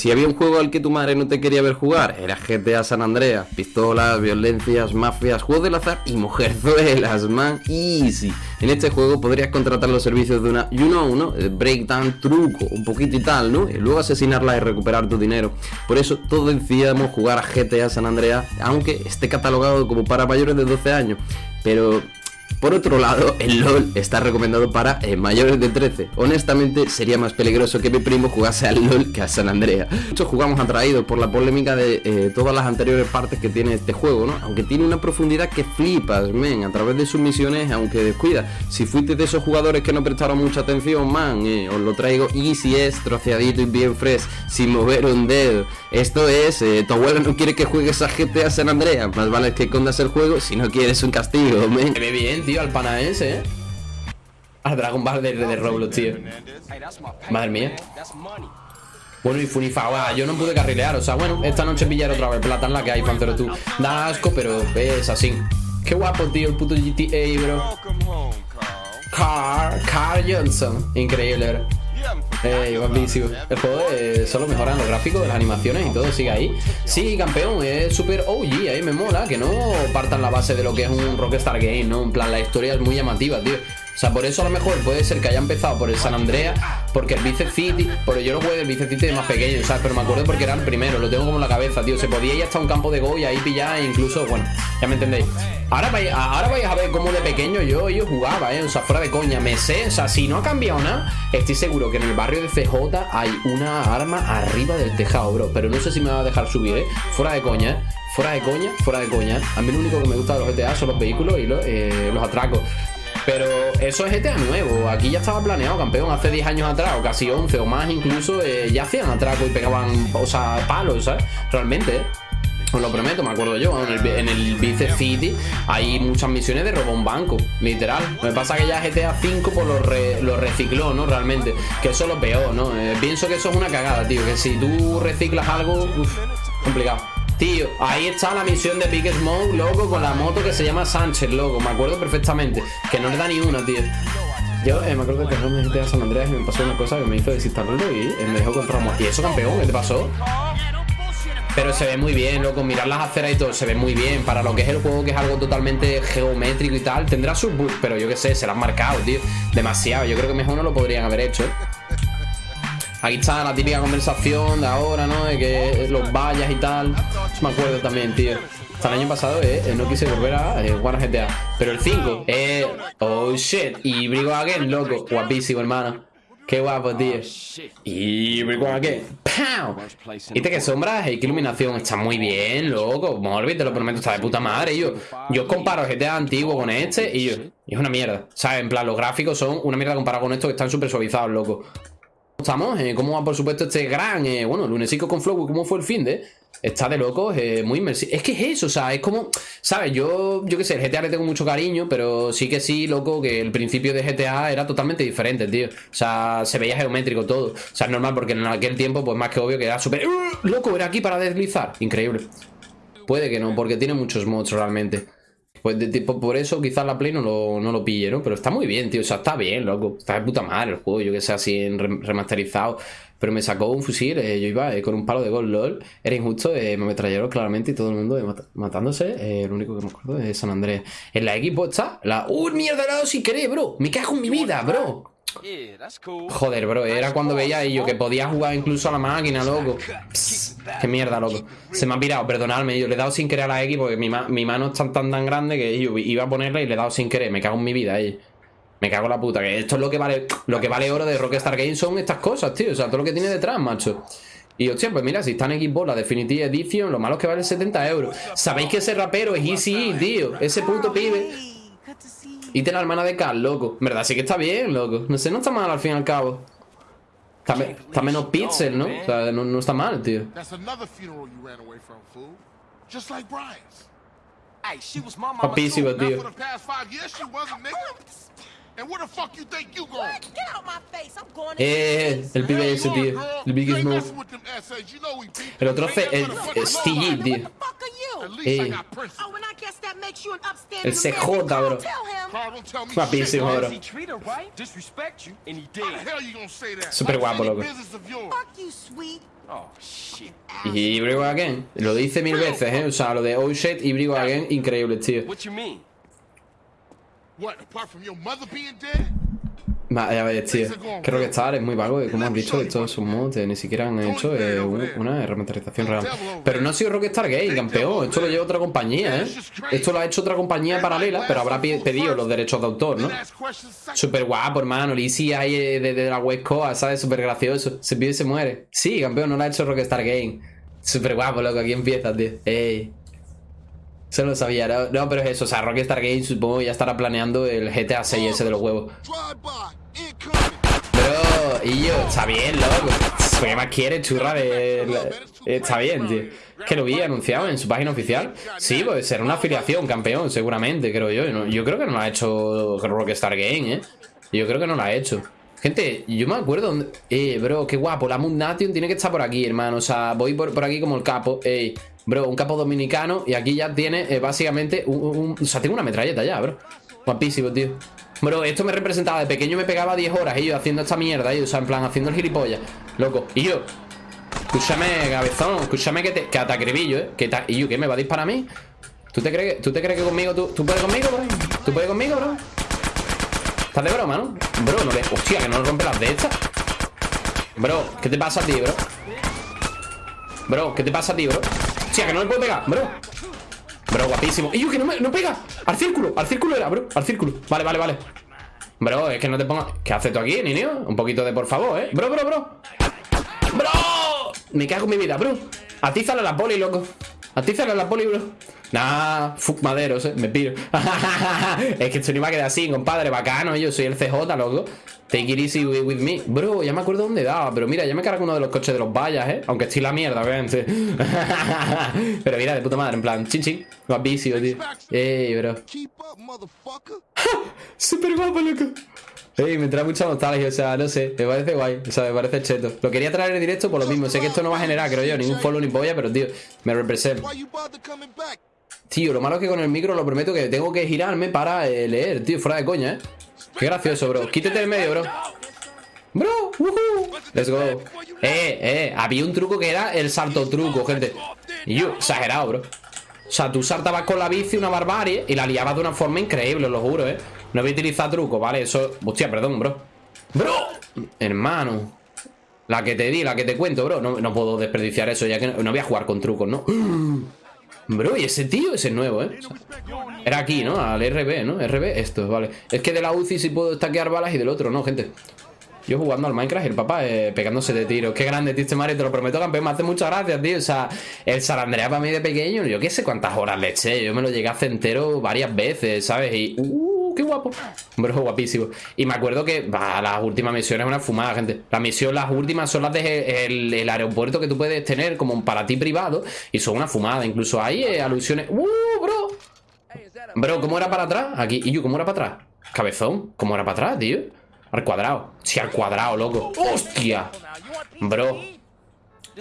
Si había un juego al que tu madre no te quería ver jugar, era GTA San Andreas. Pistolas, violencias, mafias, juegos del azar y mujerzuelas, man. Easy. En este juego podrías contratar los servicios de una, you know, ¿no? Breakdown, truco, un poquito y tal, ¿no? Y luego asesinarla y recuperar tu dinero. Por eso todos decíamos jugar a GTA San Andreas, aunque esté catalogado como para mayores de 12 años. Pero por otro lado, el LOL está recomendado para eh, mayores de 13. Honestamente, sería más peligroso que mi primo jugase al LOL que a San Andrea. Muchos jugamos atraídos por la polémica de eh, todas las anteriores partes que tiene este juego, ¿no? Aunque tiene una profundidad que flipas, men, a través de sus misiones, aunque descuida. Si fuiste de esos jugadores que no prestaron mucha atención, man, eh, os lo traigo easy es, troceadito y bien fresh, sin mover un dedo. Esto es, tu abuelo no quiere que juegues a GTA San Andrea, más vale que condas el juego si no quieres un castigo, men. Bien, tío, al panaense, ¿eh? Al Dragon Ball de, de Roblox, tío. Madre mía. Bueno, y Funifa, yo no pude carrilear, o sea, bueno, esta noche pillar otra vez plata en la que hay, Pantero tú. Da asco, pero es así. Qué guapo, tío, el puto GTA, bro. Car, Car Johnson. Increíble, bro. Eh. El juego eh, solo mejoran los gráficos, las animaciones y todo, sigue ahí. Sí, campeón, es súper OG, ahí me mola, que no partan la base de lo que es un Rockstar Game, ¿no? En plan, la historia es muy llamativa, tío. Sea, por eso a lo mejor puede ser que haya empezado por el San Andreas, porque el Vice City, yo lo jugué el Vice City de más pequeño, ¿sabes? Pero me acuerdo porque era el primero, lo tengo como en la cabeza, tío. Se podía ir hasta un campo de Go y ahí pillar, e incluso, bueno, ya me entendéis. Ahora vais, ahora vais a ver cómo de pequeño yo, yo jugaba, ¿eh? O sea, fuera de coña, me sé, o sea, si no ha cambiado nada, estoy seguro que en el barrio de CJ hay una arma arriba del tejado, bro. Pero no sé si me va a dejar subir, ¿eh? Fuera de coña, ¿eh? Fuera de coña, fuera de coña. A mí lo único que me gusta de los GTA son los vehículos y los, eh, los atracos. Pero eso es GTA nuevo. Aquí ya estaba planeado, campeón. Hace 10 años atrás, o casi 11 o más incluso, eh, ya hacían atraco y pegaban, o sea, palos, ¿sabes? Realmente, ¿eh? Os lo prometo, me acuerdo yo, en el, en Vice City hay muchas misiones de robo un banco, literal. Me pasa que ya GTA V pues lo, lo recicló, ¿no? Realmente, que eso es lo peor, ¿no? Eh, pienso que eso es una cagada, tío, que si tú reciclas algo, uff, complicado. Tío, ahí está la misión de Big Smoke, loco, con la moto que se llama Sánchez, loco. Me acuerdo perfectamente. Que no le da ni una, tío. Yo eh, me acuerdo que no me GTA San Andreas y me pasó una cosa que me hizo desinstalarlo y me dejó comprar ¿Y eso, campeón? ¿Qué te pasó? Pero se ve muy bien, loco, mirar las aceras y todo, se ve muy bien. Para lo que es el juego, que es algo totalmente geométrico y tal, tendrá sus bugs, pero yo qué sé, se lo han marcado, tío. Demasiado, yo creo que mejor no lo podrían haber hecho. Aquí está la típica conversación de ahora, ¿no? De que los vallas y tal. me acuerdo también, tío. Hasta el año pasado eh, no quise volver a eh, jugar a GTA. Pero el 5, eh, oh shit. Y Brigo Again, loco. Guapísimo, hermano. Qué guapo, tío. Y qué. ¡Pow! Viste que sombras qué iluminación. Está muy bien, loco. Morbid, te lo prometo, está de puta madre. Yo, yo comparo GTA antiguo con este y yo. Y es una mierda. ¿Sabes? En plan, los gráficos son una mierda comparado con estos que están súper suavizados, loco. ¿Cómo estamos? Eh, ¿Cómo va, por supuesto, este gran, eh, bueno, lunesico con Flow? ¿Cómo fue el fin de? Está de locos, eh, muy inmersivo. Es que es eso, o sea, es como, ¿sabes? Yo, yo qué sé, el GTA le tengo mucho cariño, pero sí que sí, loco, que el principio de GTA era totalmente diferente, tío. O sea, se veía geométrico todo. O sea, es normal porque en aquel tiempo, pues más que obvio que era súper... ¡Uh! Loco, era aquí para deslizar. Increíble. Puede que no, porque tiene muchos mods realmente. Pues de tipo, por eso quizás la Play no lo, no lo pille, ¿no? Pero está muy bien, tío. O sea, está bien, loco. Está de puta madre el juego, yo que sé, así en remasterizado. Pero me sacó un fusil, eh, yo iba eh, con un palo de gol LOL, era injusto, eh, me ametrallaron claramente y todo el mundo matándose. lo único que me acuerdo es San Andrés. En la Xbox está la. ¡Uh, mierda! La sin querer, bro. Me cago en mi vida, bro. Joder, bro, era cuando veía yo que podía jugar incluso a la máquina, loco. qué mierda, loco. Se me ha pirado, perdonadme. Yo le he dado sin querer a la X porque mi, mano es tan, tan, grande que yo iba a ponerla y le he dado sin querer. Me cago en mi vida, ahí. Me cago en la puta, que esto es lo que vale Lo que vale oro de Rockstar Games son estas cosas, tío O sea, todo lo que tiene detrás, macho y hostia, pues mira, si está en Xbox la Definitive Edition Lo malo es que vale 70 euros Sabéis que ese rapero es Easy, tío Ese puto pibe Y tiene la hermana de Carl, loco. Verdad, sí que está bien, loco. No sé, no está mal al fin y al cabo. Está, menos pixel, ¿no? O sea, no, está mal, tío. Papísimo, tío. eh, el pibe ese, tío. El Big Smoke. El otro es Steve, tío. Eh. El CJ, bro. Guapísimo, bro. Súper guapo, loco. Y Brigo Again. Lo dice mil veces, ¿eh? O sea, lo de Oh shit y Brigo Again, increíble, tío. Vaya, ver, tío. Que Rockstar es muy vago, como han dicho, estos son mods, ni siquiera han hecho eh, una remasterización real. Pero no ha sido Rockstar Game, campeón. Esto lo lleva otra compañía, ¿eh? Esto lo ha hecho otra compañía paralela, pero habrá pedido los derechos de autor, ¿no? Súper guapo, hermano. Lizzie ahí eh, de, la West Coast, ¿sabes? Súper gracioso. Se pide y se muere. Sí, campeón, no lo ha hecho Rockstar Game. Súper guapo, loco. Aquí empieza, tío. Ey. Eso lo sabía, no, pero es eso, o sea, Rockstar Games supongo ya estará planeando el GTA 6 ese de los huevos. Pero, y yo, está bien, loco. ¿Qué más quiere, churra de... Está bien, tío. Que lo vi anunciado en su página oficial. Sí, pues será una afiliación, campeón, seguramente, creo yo. Yo creo que no lo ha hecho Rockstar Game, ¿eh? Yo creo que no lo ha hecho. Gente, yo me acuerdo Eh, bro, qué guapo La Moon Nation tiene que estar por aquí, hermano O sea, voy por, por aquí como el capo Ey, bro, un capo dominicano Y aquí ya tiene, eh, básicamente un, O sea, tengo una metralleta ya, bro Guapísimo, tío Bro, esto me representaba De pequeño me pegaba 10 horas Y yo haciendo esta mierda Y o sea, en plan, haciendo el gilipollas Loco Y yo Escúchame, cabezón Escúchame que te, que te acribillo, eh que ¿Y yo qué? ¿Me va a disparar a mí? ¿Tú te crees, ¿tú te crees que conmigo tú, puedes conmigo, bro? ¿Tú puedes conmigo, bro? Estás de broma, ¿no? Bro, no le... Hostia, que no rompe las de estas Bro, ¿qué te pasa a ti, bro? Bro, ¿qué te pasa a ti, bro? Hostia, que no le puedo pegar, bro Bro, guapísimo. ¡Y yo, que no me no pega! Al círculo, al círculo era, bro. Al círculo, vale, vale, vale. Bro, es que no te pongas... ¿Qué haces tú aquí, niño? Un poquito de por favor, ¿eh? Bro, bro, bro. ¡Bro! Me cago en mi vida, bro. Atízale a la poli, loco. Atízale a la poli, bro Nah, fuck maderos, eh, me piro. Es que esto no iba a quedar así, compadre Bacano, yo soy el CJ, loco. Take it easy with, me. Bro, ya me acuerdo dónde daba Pero mira, ya me cargo uno de los coches de los vallas, eh. Aunque estoy la mierda, obviamente. Pero mira, de puta madre, en plan Chin chin, guapísimo, tío. Ey, bro. Súper guapo, loco. Ey, me trae mucha nostalgia, o sea, no sé, me parece guay, o sea, me parece cheto. Lo quería traer en directo por lo mismo, sé que esto no va a generar, creo yo, ningún follow ni polla, pero tío, me representa. Tío, lo malo es que con el micro lo prometo que tengo que girarme para eh, leer, tío, fuera de coña, ¿eh? Qué gracioso, bro. Quítate del medio, bro. Bro, Let's go. Eh, eh, había un truco que era el salto truco, gente. Yo, exagerado, bro. O sea, tú saltabas con la bici una barbarie y la liabas de una forma increíble, os lo juro, ¿eh? No voy a utilizar truco, ¿vale? Eso... Hostia, perdón, bro. ¡Bro! Hermano. La que te di, la que te cuento, bro. No, no puedo desperdiciar eso, ya que no, no voy a jugar con trucos, ¿no? Bro, y ese tío, ese es nuevo, ¿eh? era aquí, ¿no? Al RB, ¿no? RB, esto, vale Es que de la UCI sí puedo estaquear balas y del otro no, gente yo jugando al Minecraft y el papá eh, pegándose de tiros. Qué grande, tío, este Mario, te lo prometo, campeón. Me hace muchas gracias, tío. O sea, el San Andrea para mí de pequeño, yo qué sé cuántas horas le eché. Yo me lo llegué a hacer entero varias veces, ¿sabes? Y. ¡Uh! ¡Qué guapo! Bro, guapísimo. Y me acuerdo que bah, las últimas misiones es una fumada, gente. Las misiones, las últimas son las de el, aeropuerto que tú puedes tener como para ti privado. Y son una fumada. Incluso hay eh, alusiones. ¡Uh, bro! Bro, ¿cómo era para atrás? Aquí. ¿Y yo cómo era para atrás? Cabezón. ¿Cómo era para atrás, tío? Al cuadrado. Sí, al cuadrado, loco. ¡Hostia! Bro.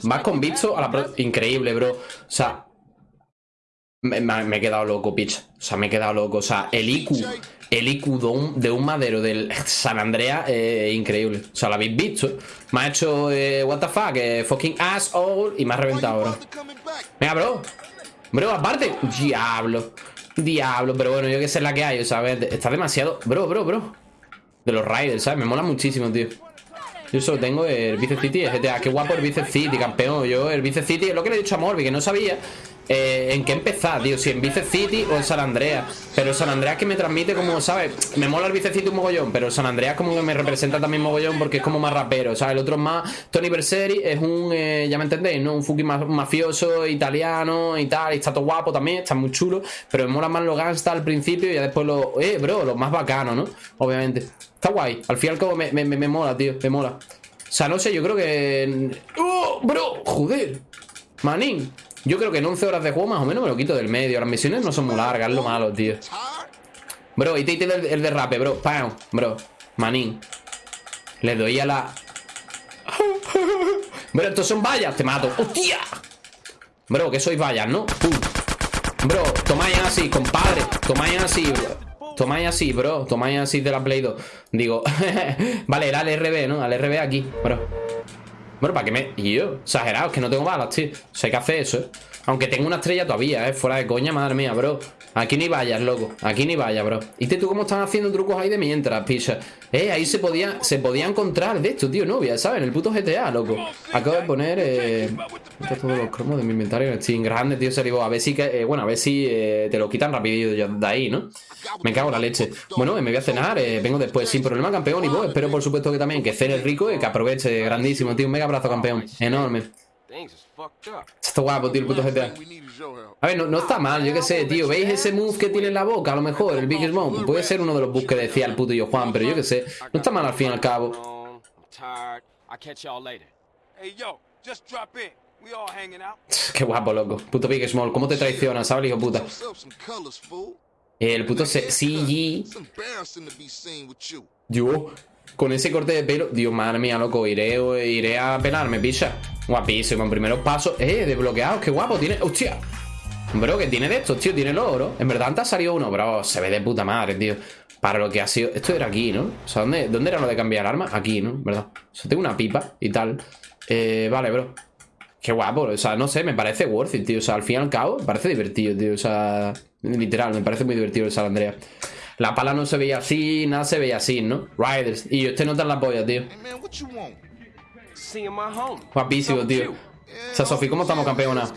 Vas con bicho a la Increíble, bro. O sea. Me, he quedado loco, pitch. O sea, me he quedado loco. O sea, el IQ. El IQ de un, madero del San Andrea eh, increíble. O sea, lo habéis visto. Me ha hecho, eh, what the fuck, eh, fucking asshole. Y me ha reventado, bro. Venga, bro. Bro, aparte. Diablo. Diablo. Pero bueno, yo que sé la que hay. O sea, está demasiado. Bro, bro, bro. De los Riders, ¿sabes? Me mola muchísimo, tío Yo solo tengo el Vice City el GTA Qué guapo el Vice City, campeón Yo el Vice City, es lo que le he dicho a Morbi Que no sabía eh, en qué empezar, tío, si en Vice City o en San Andreas. Pero San Andreas que me transmite como, ¿sabes? Me mola el Vice City un mogollón, pero San Andreas como que me representa también mogollón porque es como más rapero, ¿sabes? El otro es más, Tony Berseri es un, eh, ya me entendéis, ¿no? Un fucking mafioso, italiano y tal, y está todo guapo también, está muy chulo, pero me mola más los gangsta al principio y ya después lo, eh, bro, los más bacanos, ¿no? Obviamente. Está guay, al fin y al cabo me, me, me mola, tío, me mola. O sea, no sé, yo creo que... ¡Oh, bro! ¡Joder! Manín yo creo que en 11 horas de juego más o menos me lo quito del medio. Las misiones no son muy largas, es lo malo, tío. Bro, y te el, el derrape, bro. ¡Pam! Bro, manín. Le doy a la... Bro, estos son vallas, te mato. ¡Hostia! Bro, que sois vallas, ¿no? Bro, tomáis así, compadre. Tomáis así, bro. Tomáis así, bro. Tomáis así de la Play 2. Digo, vale, era al RB, ¿no? Al RB aquí, bro. Bueno, ¿para qué me...? Y yo, exagerado, es que no tengo balas, tío. O sea, hay que hacer eso, ¿eh? Aunque tengo una estrella todavía, ¿eh? Fuera de coña, madre mía, bro. Aquí ni vayas, loco. Aquí ni vayas, bro. ¿Y tú cómo están haciendo trucos ahí de mientras, picha? Eh, ahí se podía, se podía encontrar de esto, tío, novia, ¿sabes? En el puto GTA, loco. Acabo de poner eh, todos los cromos de mi inventario en Steam. Grande, tío, se a ver si, eh, bueno, a ver si eh, te lo quitan rapidito de ahí, ¿no? Me cago en la leche. Bueno, me voy a cenar, eh, vengo después sin problema, campeón. Y vos, espero por supuesto que también que cene rico y que aproveche. Grandísimo, tío. Un mega abrazo, campeón. Enorme. Está guapo, tío, el puto GTA. A ver, no, está mal, yo qué sé, tío. ¿Veis ese move que tiene en la boca? A lo mejor, el Big Smoke. Puede ser uno de los bugs que decía el puto yo Juan, pero yo qué sé. No está mal al fin y al cabo. Qué guapo, loco. Puto Big Small, ¿cómo te traiciona, sabes, hijo puta? El puto CG. Yo, con ese corte de pelo. Dios, madre mía, loco. Iré, iré a pelarme, picha. Guapísimo, en primeros pasos. Eh, desbloqueado, qué guapo. Tiene. ¡Hostia! Bro, que tiene de estos, tío. Tiene el oro. En verdad, antes ha salido uno, bro. Se ve de puta madre, tío. Para lo que ha sido. Esto era aquí, ¿no? O sea, ¿dónde, dónde era lo de cambiar arma? Aquí, ¿no? ¿Verdad? O sea, tengo una pipa y tal. Eh, vale, bro. Qué guapo, o sea, no sé, me parece worth it, tío. O sea, al fin y al cabo, me parece divertido, tío. O sea, literal, me parece muy divertido el San Andrea. La pala no se veía así, nada se veía así, ¿no? Riders. Y yo, este no la polla, tío. Guapísimo, tío. O sea, Sofi, ¿cómo estamos, campeona?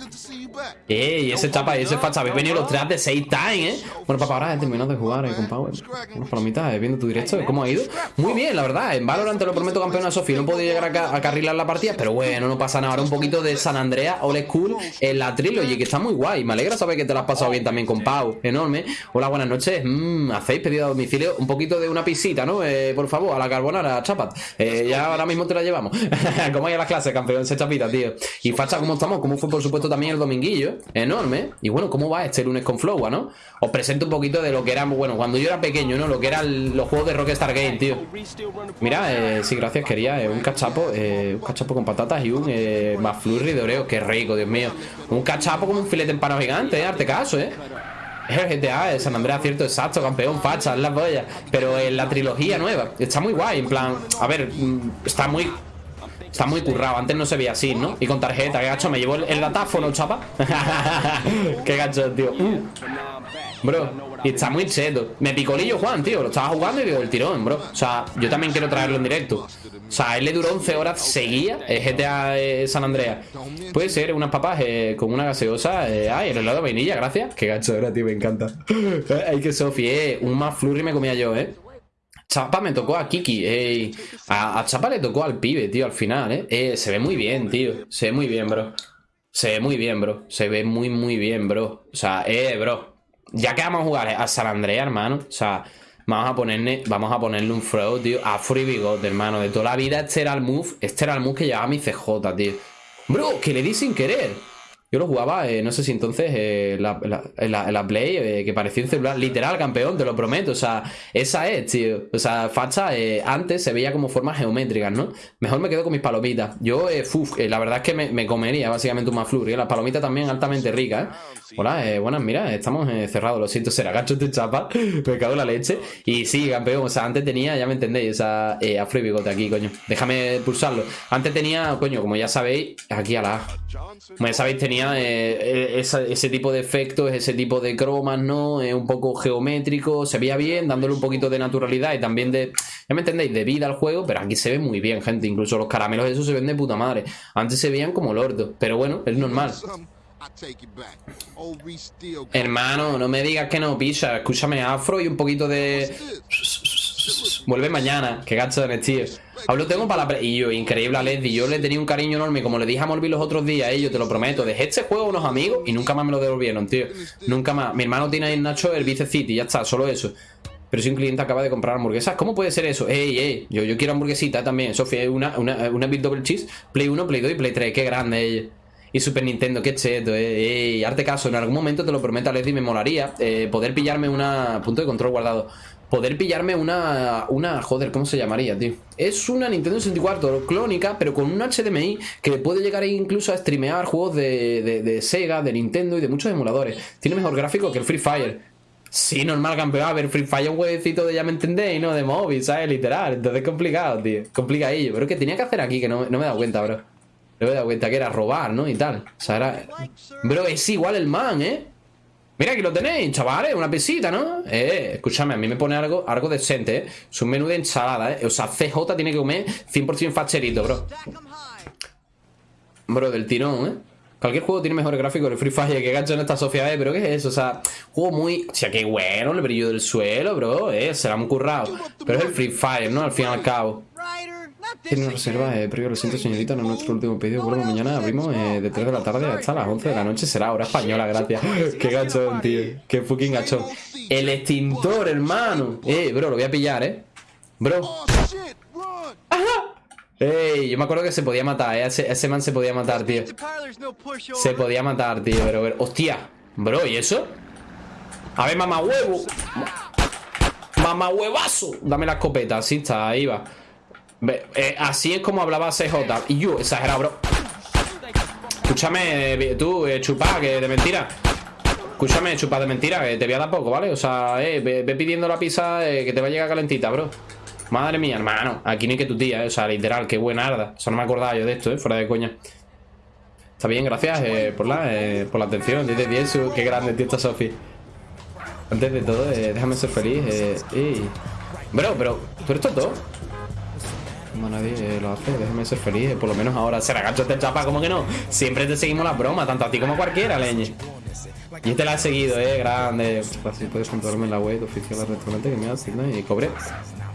Ey, ese chapa y ese facha, habéis venido los tres de 6 time, ¿eh? Bueno, papá, ahora he terminado de jugar eh, con Power. Unas palomitas, eh, viendo tu directo, ¿cómo ha ido? Muy bien, la verdad. En Valorant te lo prometo, campeona Sofi. No puedo llegar a, carrilar la partida, pero bueno, no pasa nada. Ahora un poquito de San Andrea, Old School, en la trilogy, que está muy guay. Me alegra saber que te lo has pasado bien también con Pau. Enorme. Hola, buenas noches. Mmm, hacéis pedido a domicilio un poquito de una pisita, ¿no? Eh, por favor, a la carbonara, chapat. Eh, ya ahora mismo te la llevamos. ¿Cómo hay a las clases, campeón? Ese chapita, tío. Y facha, ¿cómo estamos? ¿Cómo fue, por supuesto, también el dominguillo? Enorme. Y bueno, ¿cómo va este lunes con Flowa, no? Os presento un poquito de lo que era, bueno, cuando yo era pequeño, ¿no? Lo que eran los juegos de Rockstar Game, tío. Mira, eh, sí, gracias, quería eh, un cachapo, eh, un cachapo con patatas y un eh, flurry de oreo. Qué rico, Dios mío. Un cachapo como un filete empanado gigante, eh, arte caso, eh. Es el GTA, es San Andreas, cierto, exacto, campeón, facha, es la polla. Pero en la trilogía nueva, está muy guay, en plan, a ver, mm, está muy Está muy currado, antes no se veía así, ¿no? Y con tarjeta, qué gacho, me llevo el, datáfono, chapa. Qué gacho, tío. Bro, y está muy cheto. Me picolillo Juan, tío, lo estaba jugando y digo el tirón, bro. O sea, yo también quiero traerlo en directo. O sea, él le duró 11 horas seguía el GTA de San Andreas. Puede ser unas papas eh, con una gaseosa eh, Ay, el helado de vainilla, gracias. Qué gacho era, tío, me encanta. Ay, que Sofi, eh Un más flurry me comía yo, eh Chapa me tocó a Kiki. A, Chapa le tocó al pibe, tío, al final, ¿eh? ¿eh? Se ve muy bien, tío. Se ve muy bien, bro. Se ve muy bien, bro. Se ve muy, muy bien, bro. O sea, eh, bro. Ya que vamos a jugar a San Andrea, hermano. O sea, vamos a ponerle, vamos a ponerle un throw, tío. A Free Bigot, hermano. De toda la vida, este era el move. Este era el move que llevaba mi CJ, tío. Bro, que le di sin querer. Yo lo jugaba, eh, no sé si entonces, eh, la, la, Play, eh, que parecía un celular. Literal, campeón, te lo prometo. O sea, esa es, tío. O sea, facha, antes se veía como formas geométricas, ¿no? Mejor me quedo con mis palomitas. Yo, uf, la verdad es que me, comería básicamente un y Las palomitas también altamente ricas, ¿eh? Hola, buenas, mira, estamos cerrados. Lo siento, será gacho de chapa. me cago en la leche. Y sí, campeón, o sea, antes tenía, ya me entendéis, o sea, afro y bigote aquí, coño. Déjame pulsarlo. Antes tenía, coño, como ya sabéis, aquí a la Como ya sabéis, tenía eh, ese tipo de efectos, ese tipo de cromas, ¿no? Un poco geométrico, se veía bien, dándole un poquito de naturalidad y también de, ya me entendéis, de vida al juego, pero aquí se ve muy bien, gente. Incluso los caramelos esos se ven de puta madre. Antes se veían como lordo, pero bueno, es normal. Hermano, no me digas que no, pisa. Escúchame, afro y un poquito de... Vuelve mañana, que gacho de tío. Hablo tengo para la... Y yo, increíble a. Yo le tenía un cariño enorme. Como le dije a Morbi los otros días, ellos, te lo prometo. Dejé este juego a unos amigos y nunca más me lo devolvieron, tío. Nunca más. Mi hermano tiene ahí en Nacho el Vice City, ya está, solo eso. Pero si un cliente acaba de comprar hamburguesas, ¿cómo puede ser eso? Ey, ey, yo, yo quiero hamburguesita también. Sofía, una, una, una Big Double Cheese, Play 1, Play 2 y Play 3. Qué grande ella. Y Super Nintendo, qué cheto, eh. Arte caso, en algún momento te lo prometo, Leslie, me molaría eh, poder pillarme una punto de control guardado poder pillarme una, una, joder, ¿cómo se llamaría, tío? Es una Nintendo 64 clónica, pero con un HDMI que puede llegar incluso a streamear juegos de, de, Sega, de Nintendo y de muchos emuladores. Tiene mejor gráfico que el Free Fire. Sí, normal, campeón. A ver, Free Fire es un huevecito de ya me entendéis, ¿no? De móvil, ¿sabes? Literal. Entonces es complicado, tío. Complicadillo. Pero que tenía que hacer aquí, que no, no me he dado cuenta, bro. No me he dado cuenta que era robar, ¿no? Y tal. O sea, era... Bro, es igual el man, ¿eh? Mira, aquí lo tenéis, chavales, una pesita, ¿no? Eh, escúchame, a mí me pone algo, algo decente, ¿eh? Es un menú de ensalada, ¿eh? O sea, CJ tiene que comer 100% facherito, bro. Bro, del tirón, ¿eh? Cualquier juego tiene mejores gráficos el Free Fire, que gacho en esta sociedad, ¿eh? pero ¿qué es eso? O sea, juego muy... O sea, qué bueno, el brillo del suelo, bro, eh, se la han currado. Pero es el Free Fire, ¿no? Al fin y al cabo. Tiene una reserva eh, previo, lo siento señorita, no es nuestro último pedido. Bueno, mañana abrimos eh, de 3 de la tarde hasta las 11 de la noche. Será hora española, gracias. Qué gachón, tío. Qué fucking gachón. El extintor, hermano. Eh, bro, lo voy a pillar, eh. Bro. ¡Ajá! Ey, yo me acuerdo que se podía matar, eh. Ese, man se podía matar, tío. Se podía matar, tío. Pero, pero, hostia. Bro, ¿y eso? A ver, mamá huevo. Mamá huevazo. Dame la escopeta, así está, ahí va. Eh, así es como hablaba CJ. Y yo, exagerado, bro. Escúchame, eh, tú, eh, chupa, que de mentira. Escúchame, chupa de mentira, que te voy a dar poco, ¿vale? O sea, eh, ve, pidiendo la pizza que te va a llegar calentita, bro. Madre mía, hermano. Aquí ni que tu tía, ¿eh? O sea, literal, qué buena arda. O sea, no me acordaba yo de esto, ¿eh? Fuera de coña. Está bien, gracias por, la, por la atención. 10 de 10, qué grande, tío, esta Sofi. Antes de todo, déjame ser feliz. Bro, pero, ¿tú eres tonto? Como nadie lo hace, déjeme ser feliz. Por lo menos ahora se la gacho este chapa, como que no. Siempre te seguimos las bromas, tanto a ti como a cualquiera, leñe. Y este la ha seguido, eh, grande. Así puedes controlarme en la web oficial del restaurante que me ¿no? Y cobre.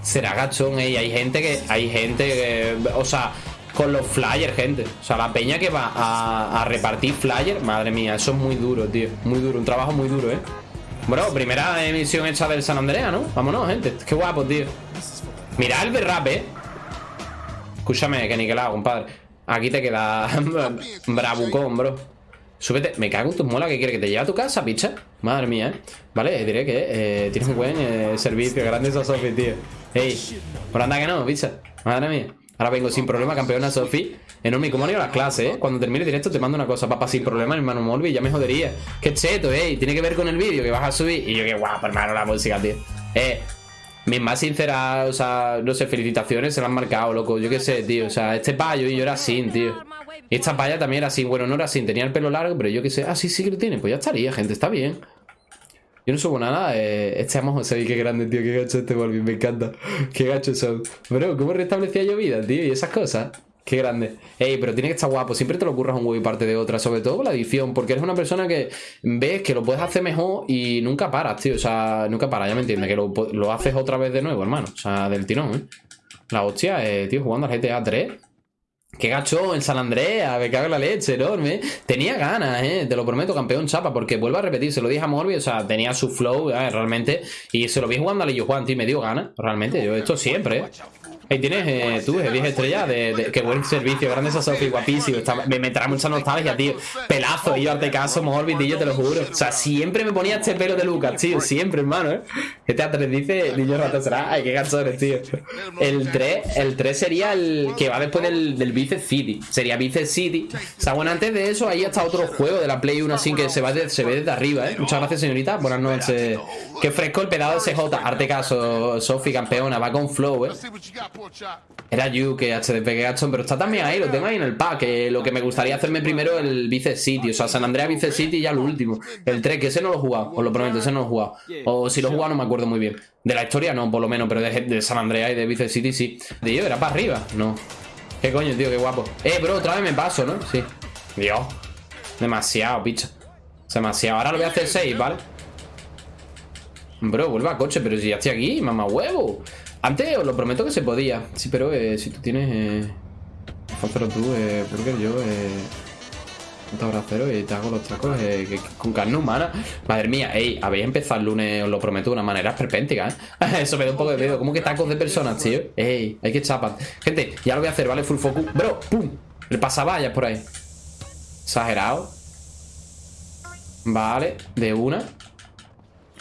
Será gachón, eh. Y hay gente que. Hay gente que. O sea, con los flyers, gente. O sea, la peña que va a, repartir flyers, madre mía, eso es muy duro, tío. Muy duro, un trabajo muy duro, eh. Bro, primera emisión hecha del San Andrea, ¿no? Vámonos, gente. Qué guapo, tío. Mira el berrap, eh. Escúchame, que niquelado, compadre. Aquí te queda bravucón, bro. Súbete. Me cago en tus molas que quiere que te lleve a tu casa, picha. Madre mía, ¿eh? Vale, diré que eh, tienes un buen eh, servicio. Grande esa Sofi, tío. Ey, por anda que no, picha. Madre mía. Ahora vengo sin problema, campeona Sofi. Enorme, ¿cómo han ido las clases, eh? Cuando termine directo te mando una cosa, papá, sin problema, hermano Molby, ya me jodería. Qué cheto, ey. Tiene que ver con el vídeo que vas a subir. Y yo, qué guapo, hermano, la música, tío. Eh, mis más sinceras, o sea, no sé, felicitaciones se la han marcado, loco. Yo qué sé, tío. O sea, este payo y yo era así, tío. Y esta paya también era así. Bueno, no era así, tenía el pelo largo, pero yo qué sé. Ah, sí, sí que lo tiene. Pues ya estaría, gente, está bien. Yo no subo nada, eh, este amo José, qué grande, tío, qué gacho este Volvi, me encanta. Qué gacho son. Bro, ¿cómo restablecía yo vida, tío? Y esas cosas. Qué grande. Ey, pero tiene que estar guapo. Siempre te lo ocurras un huevo y parte de otra. Sobre todo con la edición. Porque eres una persona que ves que lo puedes hacer mejor y nunca paras, tío. O sea, nunca paras, ya me entiendes. Que lo, haces otra vez de nuevo, hermano. O sea, del tirón, ¿eh? La hostia, eh, tío, jugando al GTA 3. Qué gacho en San Andrea, me cago en la leche, enorme. Tenía ganas, eh, te lo prometo, campeón chapa, porque vuelvo a repetir, se lo dije a Morbi, o sea, tenía su flow, eh, realmente. Y se lo vi jugando a Lillo Juan, tío, me dio ganas, realmente. Yo esto siempre, eh. Ahí tienes eh, tú, 10 estrellas de, Qué buen servicio, grande esa Sofi, guapísimo. me, me, trae mucha nostalgia, tío. Pelazo, y yo arte caso, Morbid, tío, te lo juro. O sea, siempre me ponía este pelo de Lucas, tío. Siempre, hermano, ¿eh? GTA 3 dice, niño rato será. Ay, qué ganchones, tío. El 3, el 3 sería el que va después del, del Vice City. Sería Vice City. O sea, bueno, antes de eso, ahí está otro juego de la Play 1 así que se, va se ve desde arriba, ¿eh? Muchas gracias, señorita. Buenas noches. Qué fresco el pedado de CJ. Arte caso, Sofi, campeona. Va con flow, ¿eh? Era que HDP Gachon, pero está también ahí, lo tengo ahí en el pack. lo que me gustaría hacerme primero el Vice City, o sea, San Andrea Vice City y ya lo último. El 3, que ese no lo he jugado, os lo prometo, ese no lo he jugado. O si lo he jugado no me acuerdo muy bien. De la historia no, por lo menos, pero de, San Andrea y de Vice City sí. De yo, era para arriba, no. Qué coño, tío, qué guapo. Eh, bro, otra vez me paso, ¿no? Sí. Dios. Demasiado, picha. Demasiado. Ahora lo voy a hacer 6, ¿vale? Bro, vuelva a coche, pero si ya estoy aquí, mamá huevo. Antes os lo prometo que se podía. Sí, pero eh, si tú tienes. Eh, tú, eh, Burger, yo. Eh, un abracero y te hago los tacos eh, con carne humana. Madre mía, ey, habéis empezado el lunes, os lo prometo, de una manera esperpéntica, ¿eh? Eso me da un poco de miedo. ¿Cómo que tacos de personas, tío? Ey, hay que chapar. Gente, ya lo voy a hacer, ¿vale? Full focus. Bro, pum. El pasavallas por ahí. Exagerado. Vale, de una.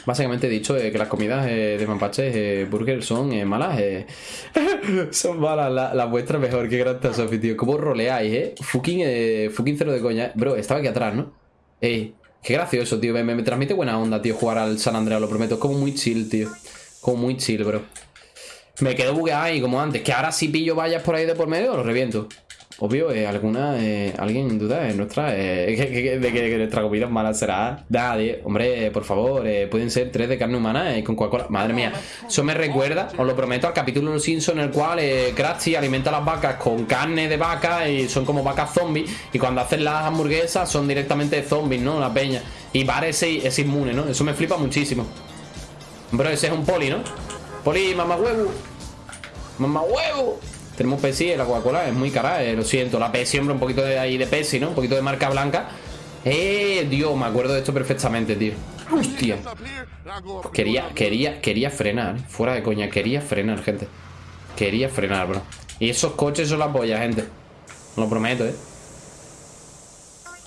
Básicamente he dicho eh, que las comidas eh, de Mampache eh, Burger son malas. son malas, la- las vuestras mejor. Qué gran Sofi, tío. ¿Cómo roleáis, eh? Fucking, fucking cero de coña. Bro, estaba aquí atrás, ¿no? Qué gracioso, tío. Me transmite buena onda, tío, jugar al San Andreas, lo prometo. Es como muy chill, tío. Como muy chill, bro. Me quedo bugueado ahí como antes. Que ahora si pillo vallas por ahí de por medio, lo reviento. Obvio, eh, alguna, eh, alguien en duda es nuestra, eh, que, de que, nuestra comida mala será. Nadie, hombre, por favor, eh, pueden ser tres de carne humana eh, con Coca-Cola. Madre mía, eso me recuerda, os lo prometo, al capítulo de los Simpsons en el cual eh, Krusty alimenta a las vacas con carne de vaca y son como vacas zombies. Y cuando hacen las hamburguesas son directamente zombies, ¿no? La peña. Y Bar es, es inmune, ¿no? Eso me flipa muchísimo. Bro, ese es un poli, ¿no? Poli, mamá huevo. Mamá huevo. Tenemos Pepsi, la Coca-Cola es muy cara, eh, lo siento. La Pepsi, hombre, un poquito de ahí de Pepsi, ¿no? Un poquito de marca blanca. Eh, Dios, me acuerdo de esto perfectamente, tío. Hostia. Quería, quería, quería frenar, fuera de coña, quería frenar, gente. Quería frenar, bro. Y esos coches son la polla, gente. Lo prometo, eh.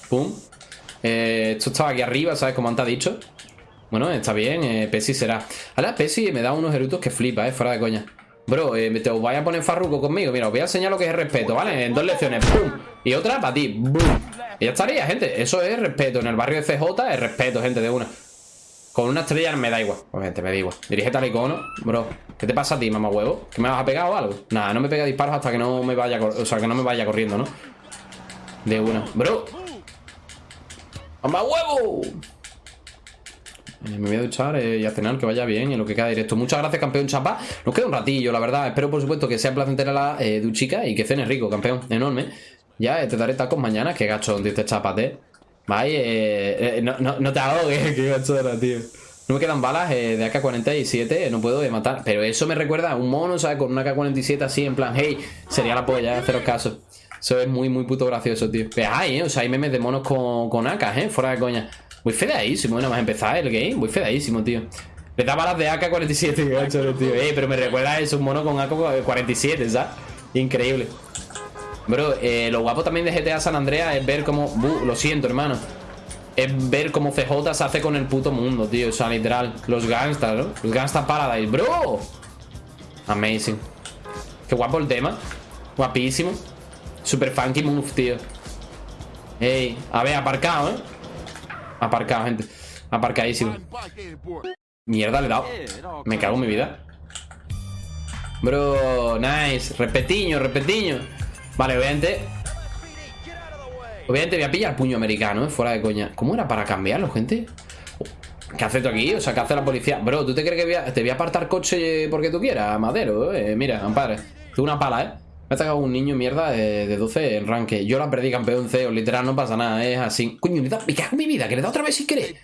Pum. Eh, esto estaba aquí arriba, ¿sabes? Como antes ha dicho. Bueno, está bien, eh, Pepsi será. Ahora Pepsi me da unos erutos que flipa, eh, fuera de coña. Bro, eh, te os vaya a poner farruco conmigo. Mira, os voy a enseñar lo que es respeto, ¿vale? En dos lecciones, ¡pum! Y otra para ti, ¡bum! Y ya estaría, gente. Eso es respeto. En el barrio de CJ es respeto, gente, de una. Con una estrella me da igual. Obviamente, me da igual. Dirígete al icono, bro. ¿Qué te pasa a ti, mamá huevo? ¿Que me vas a pegar o algo? Nada, no me pega disparos hasta que no me vaya, o sea, que no me vaya corriendo, ¿no? De una. Bro. ¡Mamá huevo! Me voy a duchar eh, y a cenar, que vaya bien y lo que queda directo. Muchas gracias, campeón Chapa. Nos queda un ratillo, la verdad. Espero, por supuesto, que sea placentera la eh, duchica y que cenes rico, campeón. Enorme. Ya eh, te daré tacos mañana. Qué gacho, dice. Vaya, eh, eh, no, no, no te ahogues, qué gacho era, tío. No me quedan balas de AK-47, eh, no puedo eh, matar. Pero eso me recuerda a un mono, ¿sabes? Con una AK-47 así, en plan, hey, sería la polla, haceros caso. Eso es muy, muy puto gracioso, tío. Pero hay. O sea, hay memes de monos con, con AK, ¿eh? Fuera de coña. Muy fedeísimo, nada más empezar el game. Muy fedeísimo, tío. Le da balas de AK-47, qué gacho eres, tío. Eh, pero me recuerda a eso, un mono con AK-47, ¿sabes? Increíble. Bro, eh, lo guapo también de GTA San Andreas es ver cómo... buh, lo siento, hermano. Es ver cómo CJ se hace con el puto mundo, tío. O sea, literal. Los gangsters, ¿no? Los gangsters Paradise, bro. Amazing. Qué guapo el tema. Guapísimo. Super funky move, tío. Ey, a ver, aparcado, ¿eh? Aparcado, gente. Aparcadísimo. Mierda, le he dado. Me cago en mi vida. Bro, nice. Repetiño, repetiño. Vale, obviamente. Obviamente voy a pillar puño americano, ¿eh? Fuera de coña. ¿Cómo era para cambiarlo, gente? ¿Qué hace tú aquí? O sea, ¿qué hace la policía? Bro, ¿tú te crees que te voy a apartar coche porque tú quieras, Madero? Eh? Mira, ampare. Tú una pala, ¿eh? Me ha sacado un niño mierda de, de 12 en ranque. Yo la perdí campeón CEO, literal, no pasa nada, es así. Coño, me cago en mi vida, que le he otra vez sin querer.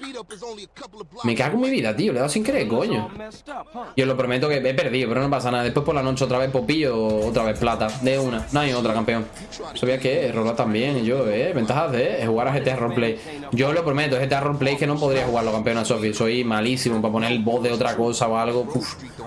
Me cago en mi vida, tío, le he dado sin querer, coño. Yo lo prometo que he perdido, pero no pasa nada. Después por la noche otra vez popillo, otra vez plata. De una, no hay otra, campeón. Sabía que rolar también, yo, eh. Ventajas de jugar a GTA Roleplay. Yo lo prometo, GTA Roleplay que no podría jugarlo, campeón a Sofi. Soy malísimo para poner el voz de otra cosa o algo.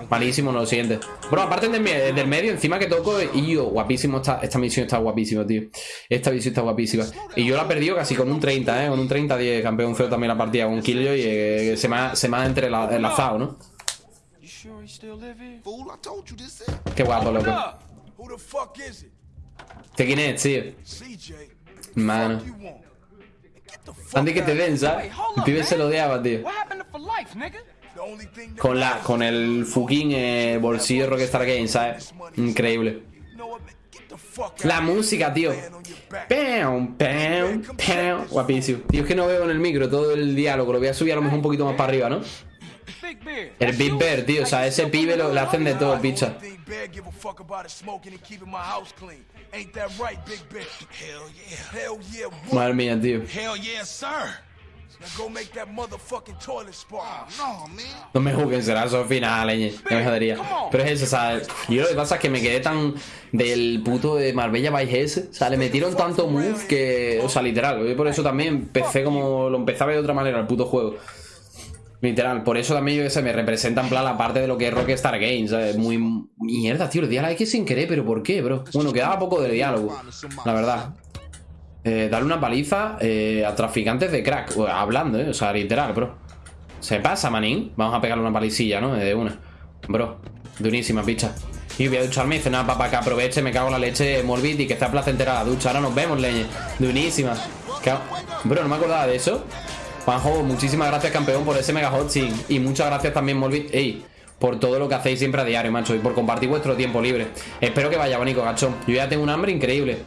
Malísimo, no lo sientes. Bro, aparte del medio, encima que toco, y yo, guapísimo, esta, esta misión está guapísima, tío. Esta misión está guapísima. Y yo la he perdido casi con un 30, eh. Con un 30-10, campeón feo también la partida con un kill y eh, se me ha, se me ha entrela- enlazado, ¿no? Qué guapo, loco. ¿Este quién es, tío? Mano. Antes que te den, ¿sabes? El pibe se lo odiaba, tío. Con la, con el fucking eh, bolsillo Rockstar Games, ¿sabes? Increíble. La música, tío. Pam, pam, pam. Guapísimo. Tío, es que no veo en el micro todo el diálogo. Lo voy a subir a lo mejor un poquito más para arriba, ¿no? El Big Bear, tío. O sea, ese pibe lo, hacen de todo, picha. Madre mía, tío. No, man. No me juzguen, será eso final, leñe. No me jodería. Pero es eso, o sea, yo lo que pasa es que me quedé tan del puto de Marbella Vice ese. O sea, le metieron tanto move que. O sea, literal. Yo por eso también empecé como. Lo empecé a ver de otra manera el puto juego. Literal, por eso también yo que sé, me representa en plan la parte de lo que es Rockstar Games, ¿sabes? Muy mierda, tío, le di a la X sin querer, pero ¿por qué, bro? Bueno, quedaba poco de diálogo, la verdad. Eh, darle una paliza eh, a traficantes de crack, hablando, ¿eh? O sea, literal, bro. Se pasa, manín. Vamos a pegarle una palicilla, ¿no? De una. Bro, durísima, picha. Y voy a ducharme y dice, nada, papá, que aproveche, me cago en la leche, Morbid y que está placentera la ducha. Ahora nos vemos, leñe. Durísima. Bro, no me acordaba de eso. Juanjo, muchísimas gracias, campeón, por ese mega hot sí. Y muchas gracias también, Morbid. Ey, por todo lo que hacéis siempre a diario, macho. Y por compartir vuestro tiempo libre. Espero que vaya bonito, gachón. Yo ya tengo un hambre increíble.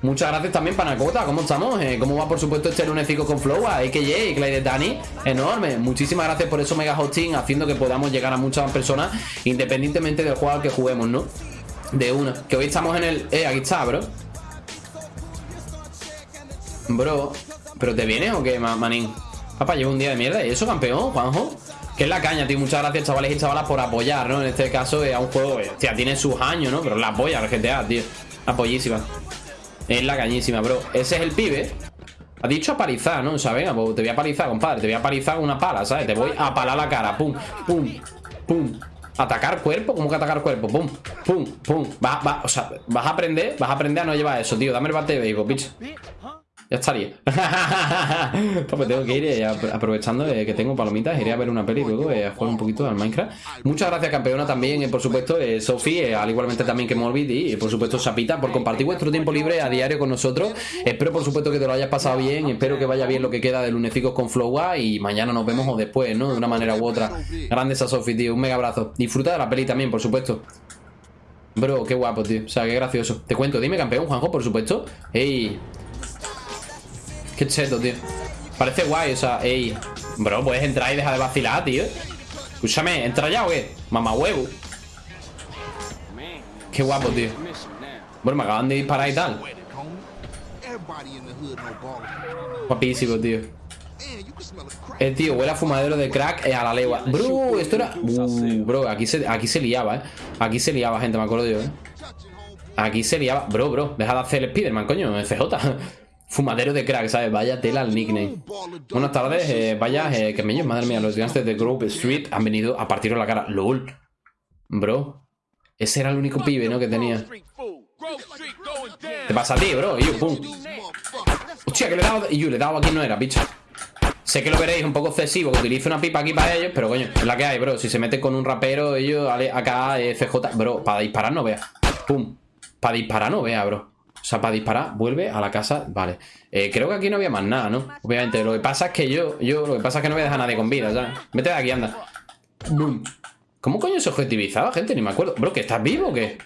Muchas gracias también, Panacota. ¿Cómo estamos? Eh, ¿Cómo va, por supuesto, este lunesico con Flow? A AKJ, Clyde Dani. Enorme. Muchísimas gracias por eso mega hosting, haciendo que podamos llegar a muchas personas, independientemente del juego al que juguemos, ¿no? De una. Que hoy estamos en el. Eh, aquí está, bro. Bro. ¿Pero te vienes o qué, ma- manín? Papá, llevo un día de mierda. ¿Y eso, campeón, Juanjo? Que es la caña, tío. Muchas gracias, chavales y chavalas, por apoyar, ¿no? En este caso, eh, a un juego, eh, hostia, tiene sus años, ¿no? Pero la apoya el GTA, tío. Apoyísima. Es la cañísima, bro. Ese es el pibe. Ha dicho apalizar, ¿no? O sea, venga, pues te voy a palizar, compadre. Te voy a palizar con una pala, ¿sabes? Te voy a palar la cara. Pum, pum, pum. Atacar cuerpo, ¿cómo que atacar cuerpo? Pum, pum, pum. Vas, vas- o sea, vas a aprender, vas a aprender a no llevar eso, tío. Dame el bate de béisbol, bicho. Ya estaría. pues tengo que ir eh, ap- aprovechando eh, que tengo palomitas, iré a ver una peli luego eh, a jugar un poquito al Minecraft. Muchas gracias, campeona, también, eh, por supuesto, Sofi, al igualmente también que Morbid y, por supuesto, Sapita, por compartir vuestro tiempo libre a diario con nosotros. Espero, por supuesto, que te lo hayas pasado bien. Espero que vaya bien lo que queda de lunecicos con Flowa y mañana nos vemos o después, ¿no? De una manera u otra. Grandes a Sofi, tío. Un mega abrazo. Disfruta de la peli también, por supuesto. Bro, qué guapo, tío. O sea, qué gracioso. Te cuento, dime campeón, Juanjo, por supuesto. Ey. Qué cheto, tío. Parece guay, o sea, ey. Bro, puedes entrar y dejar de vacilar, tío. Escúchame, ¿entra ya o qué? Mamá huevo. Qué guapo, tío. Bueno, me acaban de disparar y tal. Guapísimo, tío. Eh, tío, huele a fumadero de crack eh, a la legua. Bro, esto era. Uh, bro, aquí se, aquí se liaba, eh. Aquí se liaba, gente, me acuerdo yo, eh. Aquí se liaba. Bro, bro, deja de hacer el Spiderman, coño, CJ. Fumadero de crack, ¿sabes? Vaya tela al nickname. Buenas tardes, eh, vaya, eh, que me madre mía, los gigantes de Grove Street han venido a partiros la cara. LOL. Bro. Ese era el único pibe, ¿no? Que tenía. ¿Qué pasa a ti, bro? Yo, pum. Hostia, que le he dado. Y yo le he dado aquí no era, bicho. Sé que lo veréis un poco excesivo, que utilizo una pipa aquí para ellos, pero coño, es la que hay, bro. Si se meten con un rapero, ellos, acá, eh, CJ, bro, para disparar no vea. Pum. Para disparar no vea, bro. Sea, para disparar, vuelve a la casa. Vale. Eh, creo que aquí no había más nada, ¿no? Obviamente, lo que pasa es que yo, yo, lo que pasa es que no voy a dejar a nadie con vida, ¿sabes? Vete de aquí, anda. Boom. ¿Cómo coño se objetivizaba, gente? Ni me acuerdo. Bro, ¿que estás vivo o qué?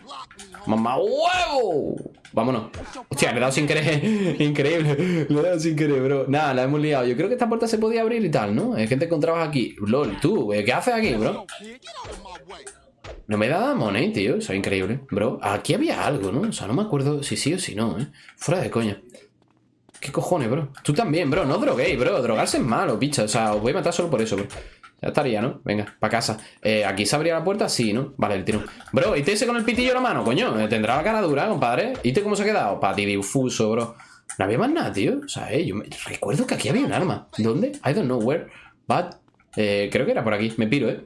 ¡Mamá huevo! Vámonos. Hostia, le he dado sin querer. Increíble. Le he dado sin querer, bro. Nada, la hemos liado. Yo creo que esta puerta se podía abrir y tal, ¿no? Hay gente que encontrabas aquí. LOL, tú, eh, ¿qué haces aquí, bro? No me da money, tío. Eso es increíble. Bro, aquí había algo, ¿no? O sea, no me acuerdo si sí o si no, ¿eh? Fuera de coña. ¿Qué cojones, bro? Tú también, bro. No droguéis, bro. Drogarse es malo, picha. O sea, os voy a matar solo por eso, bro. Ya estaría, ¿no? Venga, para casa. Eh, ¿Aquí se abría la puerta? Sí, ¿no? Vale, el tiro. Bro, ¿y ese con el pitillo en la mano, coño? Eh, Tendrá la cara dura, compadre. ¿Y te cómo se ha quedado? Pati difuso, bro. No había más nada, tío. O sea, eh, yo me... recuerdo que aquí había un arma. ¿Dónde? I don't know where. But... Eh, creo que era por aquí. Me piro, ¿eh?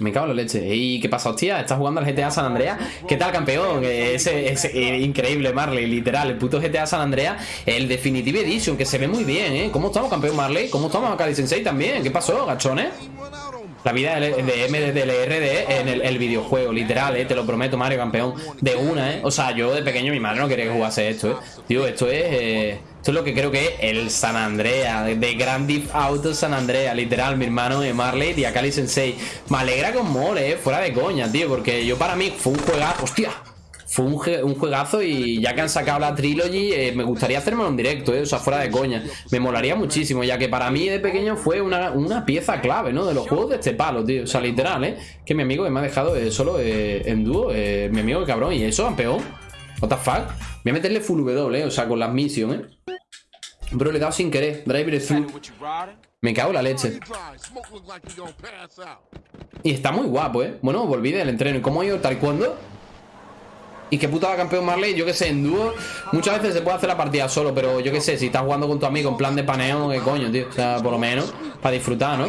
Me cago en la leche. ¿Y qué pasa, hostia? ¿Estás jugando al GTA San Andrea? ¿Qué tal, campeón? Eh, Ese es increíble, Marley, literal. El puto GTA San Andrea, el Definitive Edition, que se ve muy bien, ¿eh? ¿Cómo estamos, campeón Marley? ¿Cómo estamos, Akali Sensei también? ¿Qué pasó, gachones? La vida de, MDLRD en el, el videojuego, literal, eh, te lo prometo, Mario, campeón. De una, eh. O sea, yo de pequeño mi madre no quería que jugase esto, eh. Tío, esto es. eh, esto es lo que creo que es el San Andrea, de, Grand Theft Auto San Andrea, literal, mi hermano de Marley y Akali Sensei. Me alegra con mole, eh, fuera de coña, tío, porque yo para mí fue un juegazo. ¡Hostia! Fue un, un juegazo y ya que han sacado la trilogy, eh, me gustaría hacerme un directo, eh, o sea, fuera de coña. Me molaría muchísimo, ya que para mí de pequeño fue una, una pieza clave, ¿no? De los juegos de este palo, tío. O sea, literal, ¿eh? Que mi amigo me ha dejado eh, solo eh, en dúo, mi amigo cabrón, y eso, campeón. What the fuck? Voy a meterle full W, eh, o sea, con las missions, ¿eh? Bro, le he dado sin querer. Driver through. Me cago en la leche. Y está muy guapo, ¿eh? Bueno, volví del entreno. ¿Y cómo ha ido el taekwondo? Y qué putada campeón Marley, yo que sé, en dúo muchas veces se puede hacer la partida solo, pero yo que sé, si estás jugando con tu amigo en plan de paneo, qué coño, tío. O sea, por lo menos, para disfrutar, ¿no?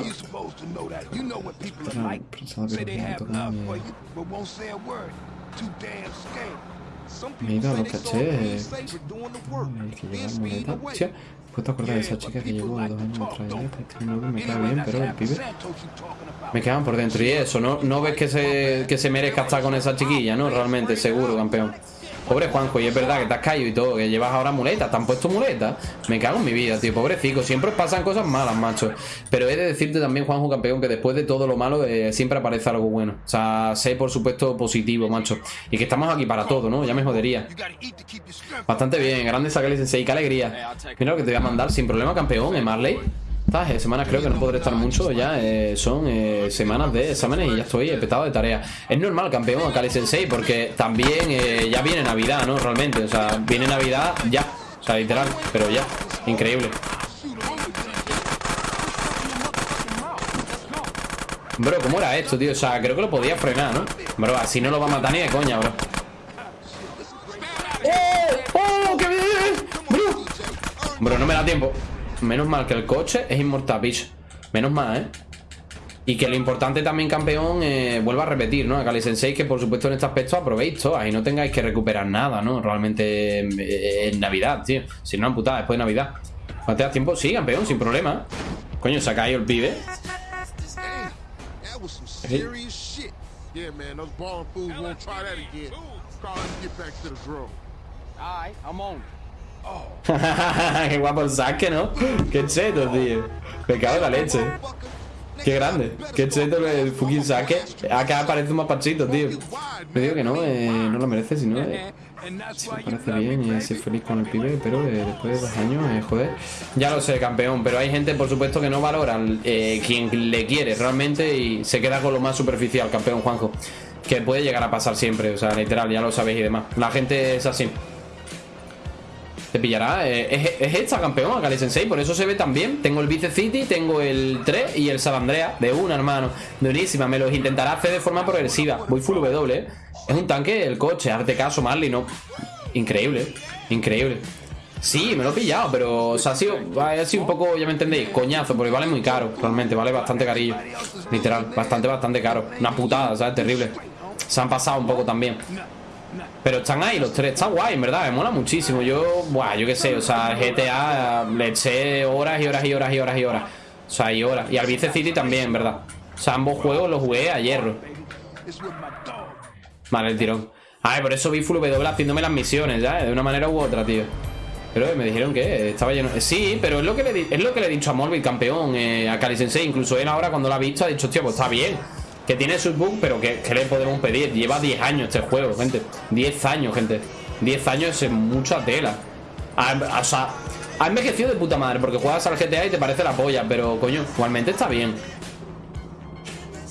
A. Mira, lo caché. Ay, que lleva muleta. Hostia, puedo acordar de esa chica que llevó dos años atrás. que tiene novio, me cae bien, pero el pibe. Me quedan por dentro. Y eso, ¿no, no ves que se, que se merezca estar con esa chiquilla, ¿no? Realmente, seguro, campeón. Pobre Juanjo, y es verdad que te has caído y todo, que llevas ahora muletas, te han puesto muletas. Me cago en mi vida, tío, pobrecito. Siempre pasan cosas malas, macho. Pero he de decirte también, Juanjo, campeón, que después de todo lo malo eh, siempre aparece algo bueno. O sea, sé, por supuesto, positivo, macho. Y que estamos aquí para todo, ¿no? Ya me jodería. Bastante bien, grande sacarle sensei, qué alegría. Mira lo que te voy a mandar, sin problema, campeón, en Marley. Eh, semanas creo que no podré estar mucho ya. eh, son eh, semanas de exámenes y ya estoy petado de tareas. Es normal, campeón, Akali Sensei, porque también eh, ya viene Navidad, ¿no? Realmente. O sea, viene Navidad ya. O sea, literal, pero ya. Increíble. Bro, ¿cómo era esto, tío? O sea, creo que lo podía frenar, ¿no? Bro, así no lo va a matar ni de coña, bro. ¡Oh! ¡Oh! ¡Qué bien! Bro, bro no me da tiempo. Menos mal que el coche es inmortal, bicho. Menos mal, ¿eh? Y que lo importante también, campeón, eh, vuelvo a repetir, ¿no? A Kali Sensei, que por supuesto en este aspecto aprovéis todas y no tengáis que recuperar nada, ¿no? Realmente eh, en Navidad, tío. Si no, putada, después de Navidad. ¿No te das tiempo? Sí, campeón, sin problema. Coño, se ha caído el pibe. That Qué guapo el saque, ¿no? Qué cheto, tío. Me cago en la leche. Qué grande. Qué cheto el fucking saque. Acá parece un mapachito, tío. Me digo que no, eh, no lo merece, sino eh, sí me parece bien y ser feliz con el pibe, pero eh, después de dos años, eh, joder. Ya lo sé, campeón, pero hay gente, por supuesto, que no valora quien le quiere realmente y se queda con lo más superficial, campeón Juanjo. Que puede llegar a pasar siempre, o sea, literal, ya lo sabéis y demás. La gente es así. Te pillará. eh, es, es esta campeón, Akali Sensei, por eso se ve tan bien. Tengo el Vice City, tengo el 3 y el San Andrea de una, hermano. Durísima, me los intentará hacer de forma progresiva. Voy full W, eh. Es un tanque, el coche, hazte caso, Marley, no. Increíble, increíble. Sí, me lo he pillado, pero o sea, ha sido, ha sido un poco, ya me entendéis, coñazo, porque vale muy caro, realmente, vale bastante carillo. Literal, bastante, bastante caro. Una putada, ¿sabes? Terrible. Se han pasado un poco también. Pero están ahí los tres, está guay, en verdad, me mola muchísimo. Yo, buah, yo qué sé, o sea, GTA le eché horas y horas y horas y horas y horas. O sea, y horas. Y al Vice City también, verdad. O sea, ambos juegos los jugué a hierro. Vale, el tirón. Ay, por eso vi Full W haciéndome las misiones, ya, de una manera u otra, tío. Pero me dijeron que estaba lleno. Sí, pero es lo que le, es lo que le he dicho a Morbid, campeón, eh, a Kali Sensei. Incluso él ahora, cuando lo ha visto, ha dicho, tío, pues está bien. Que tiene sus bugs, pero que, que le podemos pedir. Lleva 10 años este juego, gente. 10 años, gente. 10 años es mucha tela. O sea, ha envejecido de puta madre, porque juegas al GTA y te parece la polla, pero coño, igualmente está bien.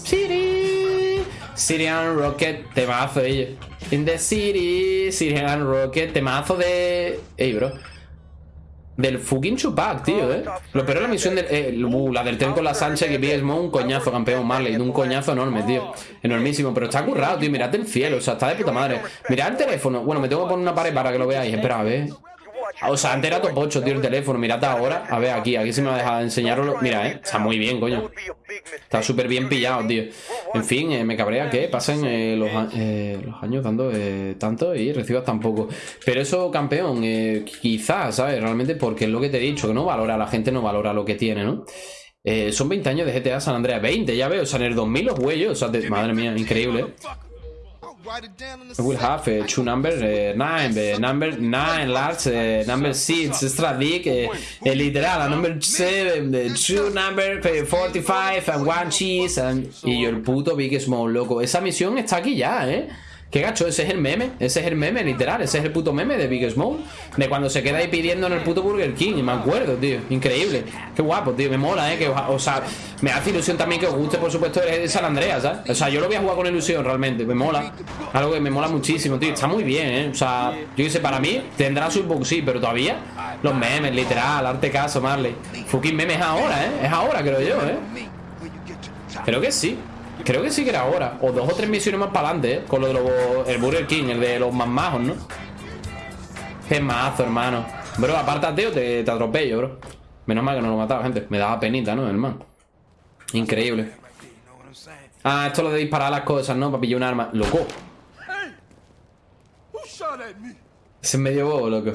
City, Syrian Rocket, temazo ellos. In the city, Syrian Rocket, temazo de. Ey, bro. Del fucking Chupac, tío, eh. Lo peor es la misión del. uh, la del tren con la Sánchez que vi Smoke, un coñazo, campeón Marley. Un coñazo enorme, tío. Enormísimo. Pero está currado, tío. Mirad el cielo, o sea, está de puta madre. Mirad el teléfono. Bueno, me tengo que poner una pared para que lo veáis. Espera, a ver. O sea, antes era top 8, tío, el teléfono. Mirad ahora. A ver, aquí, aquí sí me va a dejar enseñarlo. Mira, eh. Está muy bien, coño. Está súper bien pillado, tío. En fin, eh, me cabrea que pasen eh, los, eh, los años dando eh, tanto y recibas tan poco. Pero eso, campeón, eh, quizás, ¿sabes? Realmente porque es lo que te he dicho, que no valora, la gente no valora lo que tiene, ¿no? Eh, son 20 años de GTA San Andreas, 20, ya veo, o sea, en el 2000 los huellos, o sea, madre mía, increíble. Will have uh, two number uh, nine, uh, number nine large, number six extra big, uh, uh, literal, number seven, uh, two number uh, 45 and one cheese and y yo el puto Big Small loco. Esa misión está aquí ya, ¿eh? Qué gacho, ese es el meme, ese es el meme literal, ese es el puto meme de Big Small, de cuando se queda ahí pidiendo en el puto Burger King, me acuerdo, tío, increíble, qué guapo, tío, me mola, eh, o sea, me hace ilusión también que os guste, por supuesto, el San Andreas, ¿sabes? O sea, yo lo voy a jugar con ilusión realmente, me mola, algo que me mola muchísimo, tío, está muy bien, eh, o sea, yo qué para mí tendrá su box, sí, pero todavía los memes, literal, arte caso, Marley, fucking memes es ahora, eh, es ahora, creo yo, eh. Creo que sí. Creo que sí que era ahora. O dos o tres misiones más para adelante, ¿eh? Con lo de los, el Burger King, el de los más majos, ¿no? Qué mazo, hermano. Bro, apártate o te, atropello, bro. Menos mal que no lo mataba, gente. Me daba penita, ¿no, hermano? Increíble. Ah, esto es lo de disparar las cosas, ¿no? Para pillar un arma. Loco. Es medio bobo, loco.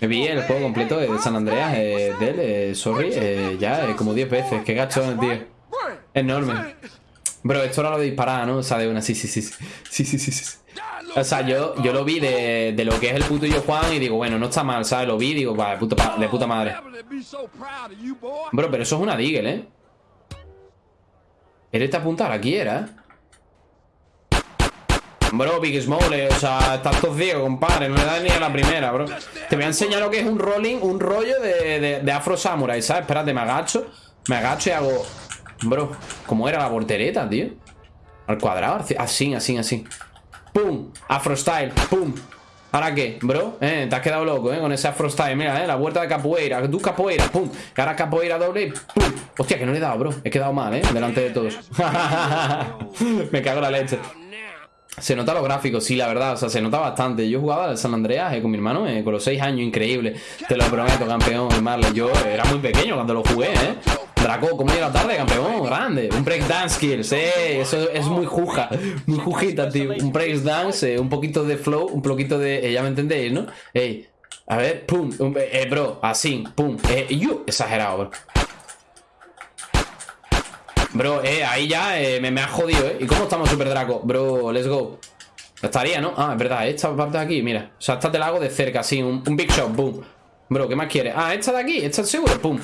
Me vi el juego completo de San Andreas, eh, de él, eh, sorry, eh, ya eh, como 10 veces. Qué gachón, tío. Enorme. Bro, esto era lo de disparar, ¿no? O sea, de una, sí, sí, sí. Sí, sí, sí, sí. O sea, yo, yo lo vi de, de lo que es el puto yo Juan y digo, bueno, no está mal, ¿sabes? Lo vi y digo, va, de puta, de puta madre. Bro, pero eso es una Deagle, ¿eh? Él está apuntado aquí, era, ¿eh? Bro, Big Smole, o sea, estás todo ciego, compadre. No le das ni a la primera, bro. Te voy a enseñar lo que es un rolling, un rollo de, de, de Afro Samurai, ¿sabes? Espérate, me agacho. Me agacho y hago. Bro, ¿cómo era la voltereta, tío? Al cuadrado, así, así, así. ¡Pum! Afro Style, ¡pum! ¿Ahora qué, bro? ¿Eh? Te has quedado loco, ¿eh? Con ese Afro Style, mira, ¿eh? La vuelta de capoeira, tú capoeira, ¡pum! Y ahora capoeira doble, ¡pum! Hostia, que no le he dado, bro. He quedado mal, ¿eh? Delante de todos. Me cago en la leche. Se nota los gráficos, sí, la verdad, o sea, se nota bastante. Yo jugaba al San Andreas eh, con mi hermano eh, con los 6 años, increíble. Te lo prometo, campeón, Marley. Yo era muy pequeño cuando lo jugué, ¿eh? Draco, ¿cómo llega la tarde, campeón? Grande. Un breakdance skills, eh. Eso es muy juja, muy jujita, tío. Un breakdance, eh, un poquito de flow, un poquito de. eh, ya me entendéis, ¿no? Ey, a ver, pum, un- eh, bro, así, pum. Eh, you, exagerado, bro. Bro, eh, ahí ya eh, me, me ha jodido, ¿eh? ¿Y cómo estamos, Super Draco? Bro, let's go. Estaría, ¿no? Ah, es verdad, esta parte de aquí, mira. O sea, esta te la hago de cerca, así, un, un big shot, boom. Bro, ¿qué más quieres? Ah, esta de aquí, esta es seguro, pum.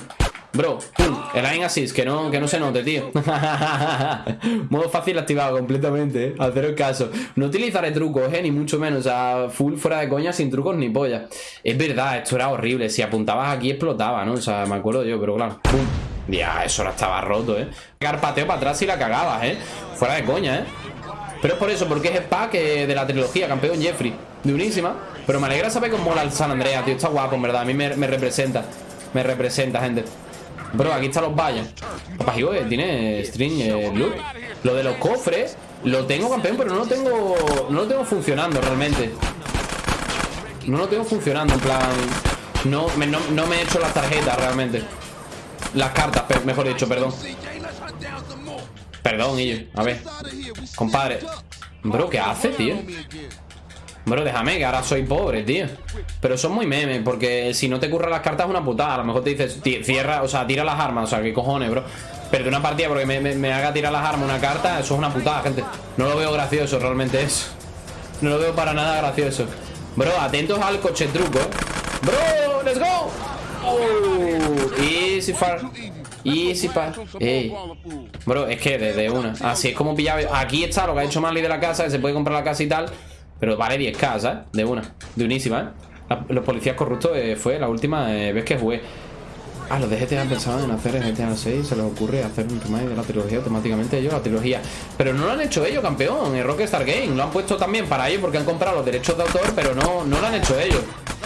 Bro, pum. El aim assist, que no, que no se note, tío. Modo fácil activado completamente, ¿eh? Al cero caso. No utilizaré trucos, ¿eh? Ni mucho menos. O sea, full fuera de coña, sin trucos ni polla. Es verdad, esto era horrible. Si apuntabas aquí, explotaba, ¿no? O sea, me acuerdo yo, pero claro. Pum. Ya, eso ahora estaba roto, ¿eh? Pegar pateo para atrás y la cagabas, ¿eh? Fuera de coña, ¿eh? Pero es por eso, porque es pack eh, de la trilogía, campeón Jeffrey. De unísima. Pero me alegra saber cómo mola el San Andreas, tío. Está guapo, en verdad. A mí me, me representa. Me representa, gente. Bro, aquí están los vallas. Papá, hijo, eh, tiene string eh. Lo de los cofres, lo tengo, campeón, pero no lo tengo. No lo tengo funcionando realmente. No lo tengo funcionando, en plan. No me, no, no me he hecho las tarjetas realmente. Las cartas, mejor dicho, perdón. Perdón, Illo. A ver. Compadre. Bro, ¿qué hace, tío? Bro, déjame, que ahora soy pobre, tío. Pero son muy memes, porque si no te curran las cartas es una putada. A lo mejor te dices, "Ti- cierra, o sea, tira las armas, o sea, qué cojones, bro. Pero una partida porque me, haga tirar las armas una carta, eso es una putada, gente. No lo veo gracioso realmente eso. No lo veo para nada gracioso. Bro, atentos al coche truco. Bro, let's go. Oh, easy far. Easy far. Ey. Bro, es que desde una. Así es como pillaba. Aquí está lo que ha hecho Marley de la casa, que se puede comprar la casa y tal. Pero vale 10k, ¿sabes? De una. De unísima, ¿eh? La- los policías corruptos eh, fue la última eh, vez que jugué. Ah, los de GTA pensaban en hacer GTA 6, se les ocurre hacer un remake de la trilogía automáticamente ellos, la trilogía. Pero no lo han hecho ellos, campeón, en Rockstar Game. Lo han puesto también para ellos porque han comprado los derechos de autor, pero no, no lo han hecho ellos.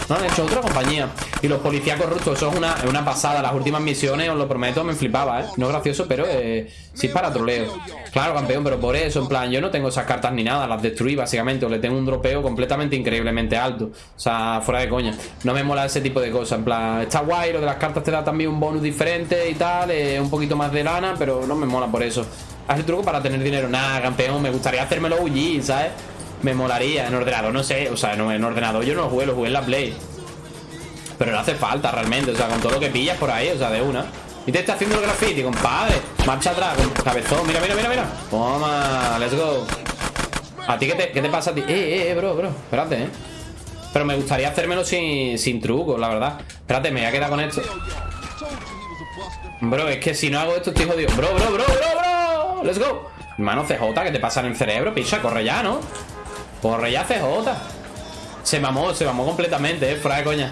No han hecho otra compañía. Y los policías corruptos, eso es una, una pasada. Las últimas misiones, os lo prometo, me flipaba, ¿eh? No es gracioso, pero eh, sí es para troleo. Claro, campeón, pero por eso, en plan, yo no tengo esas cartas ni nada, las destruí básicamente, o le tengo un dropeo completamente increíblemente alto. O sea, fuera de coña. No me mola ese tipo de cosas. En plan, está guay, lo de las cartas te da también un bonus diferente y tal, eh, un poquito más de lana, pero no me mola por eso. Haz el truco para tener dinero. Nada, campeón, me gustaría hacérmelo UG, ¿sabes? Me molaría en ordenador, no sé, o sea, no, en ordenador yo no lo jugué, lo jugué en la Play. Pero no hace falta realmente, o sea, con todo lo que pillas por ahí, o sea, de una. Y te está haciendo el graffiti, compadre. Marcha atrás, con cabezón. Mira, mira, mira, mira. Toma, let's go. ¿A ti qué te, qué te pasa a ti? Eh, eh, eh, bro, bro. Espérate, eh. Pero me gustaría hacérmelo sin, sin trucos, la verdad. Espérate, me voy a quedar con esto. Bro, es que si no hago esto estoy jodido. Bro, bro, bro, bro, bro. Let's go. Hermano CJ, ¿qué te pasa en el cerebro? Picha, corre ya, ¿no? Corre ya, CJ. Se mamó, se mamó completamente, eh, fuera de coña.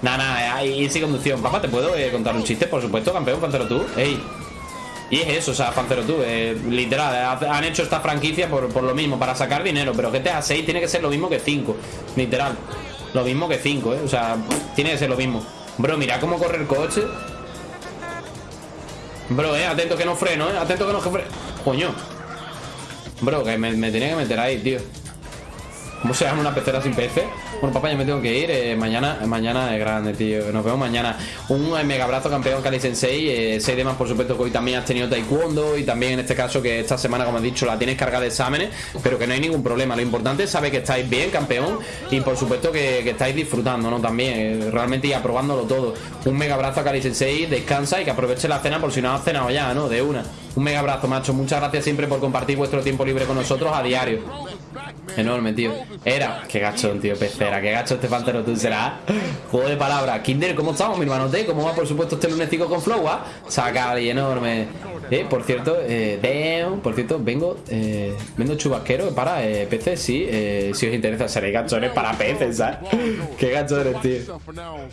Nah, nah, ahí sí conducción. Papá, ¿te puedo eh, contar un chiste? Por supuesto, campeón, Pancero tú. Ey. Y es eso, o sea, Pancero tú, eh, literal, eh, han hecho esta franquicia por, por lo mismo, para sacar dinero, pero GTA 6 tiene que ser lo mismo que 5, literal. Lo mismo que 5, eh, o sea, tiene que ser lo mismo. Bro, mira cómo corre el coche. Bro, eh, atento que no freno, eh, atento que no freno. Coño. Bro, que me, me tenía que meter ahí, tío. ¿Cómo se llama una pecera sin peces? Bueno, papá, yo me tengo que ir. eh, mañana, mañana es grande, tío. Nos vemos mañana. Un eh, mega abrazo, campeón Kali Sensei. Eh, por supuesto, que hoy también has tenido taekwondo. Y también en este caso, que esta semana, como he dicho, la tienes cargada de exámenes. Pero que no hay ningún problema. Lo importante es saber que estáis bien, campeón. Y por supuesto, que, estáis disfrutando, ¿no? También, eh, realmente y aprobándolo todo. Un mega abrazo a Kali Sensei. Descansa y que aproveche la cena por si no has cenado ya, ¿no? De una. Un mega abrazo, macho. Muchas gracias siempre por compartir vuestro tiempo libre con nosotros a diario. Enorme, tío. Era. Qué gachón, tío, pecera. Qué gacho este faltero tú serás. Juego de palabras. Kinder, ¿cómo estamos, mi hermano? ¿Cómo va, por supuesto, este lunesico con Flow? ah? Saca y enorme. Eh, por cierto, eh, por cierto, vengo, eh, vendo chubasquero para eh, peces, sí, eh, si os interesa, seréis gachones para peces, ¿sabes? Qué gacho eres, tío.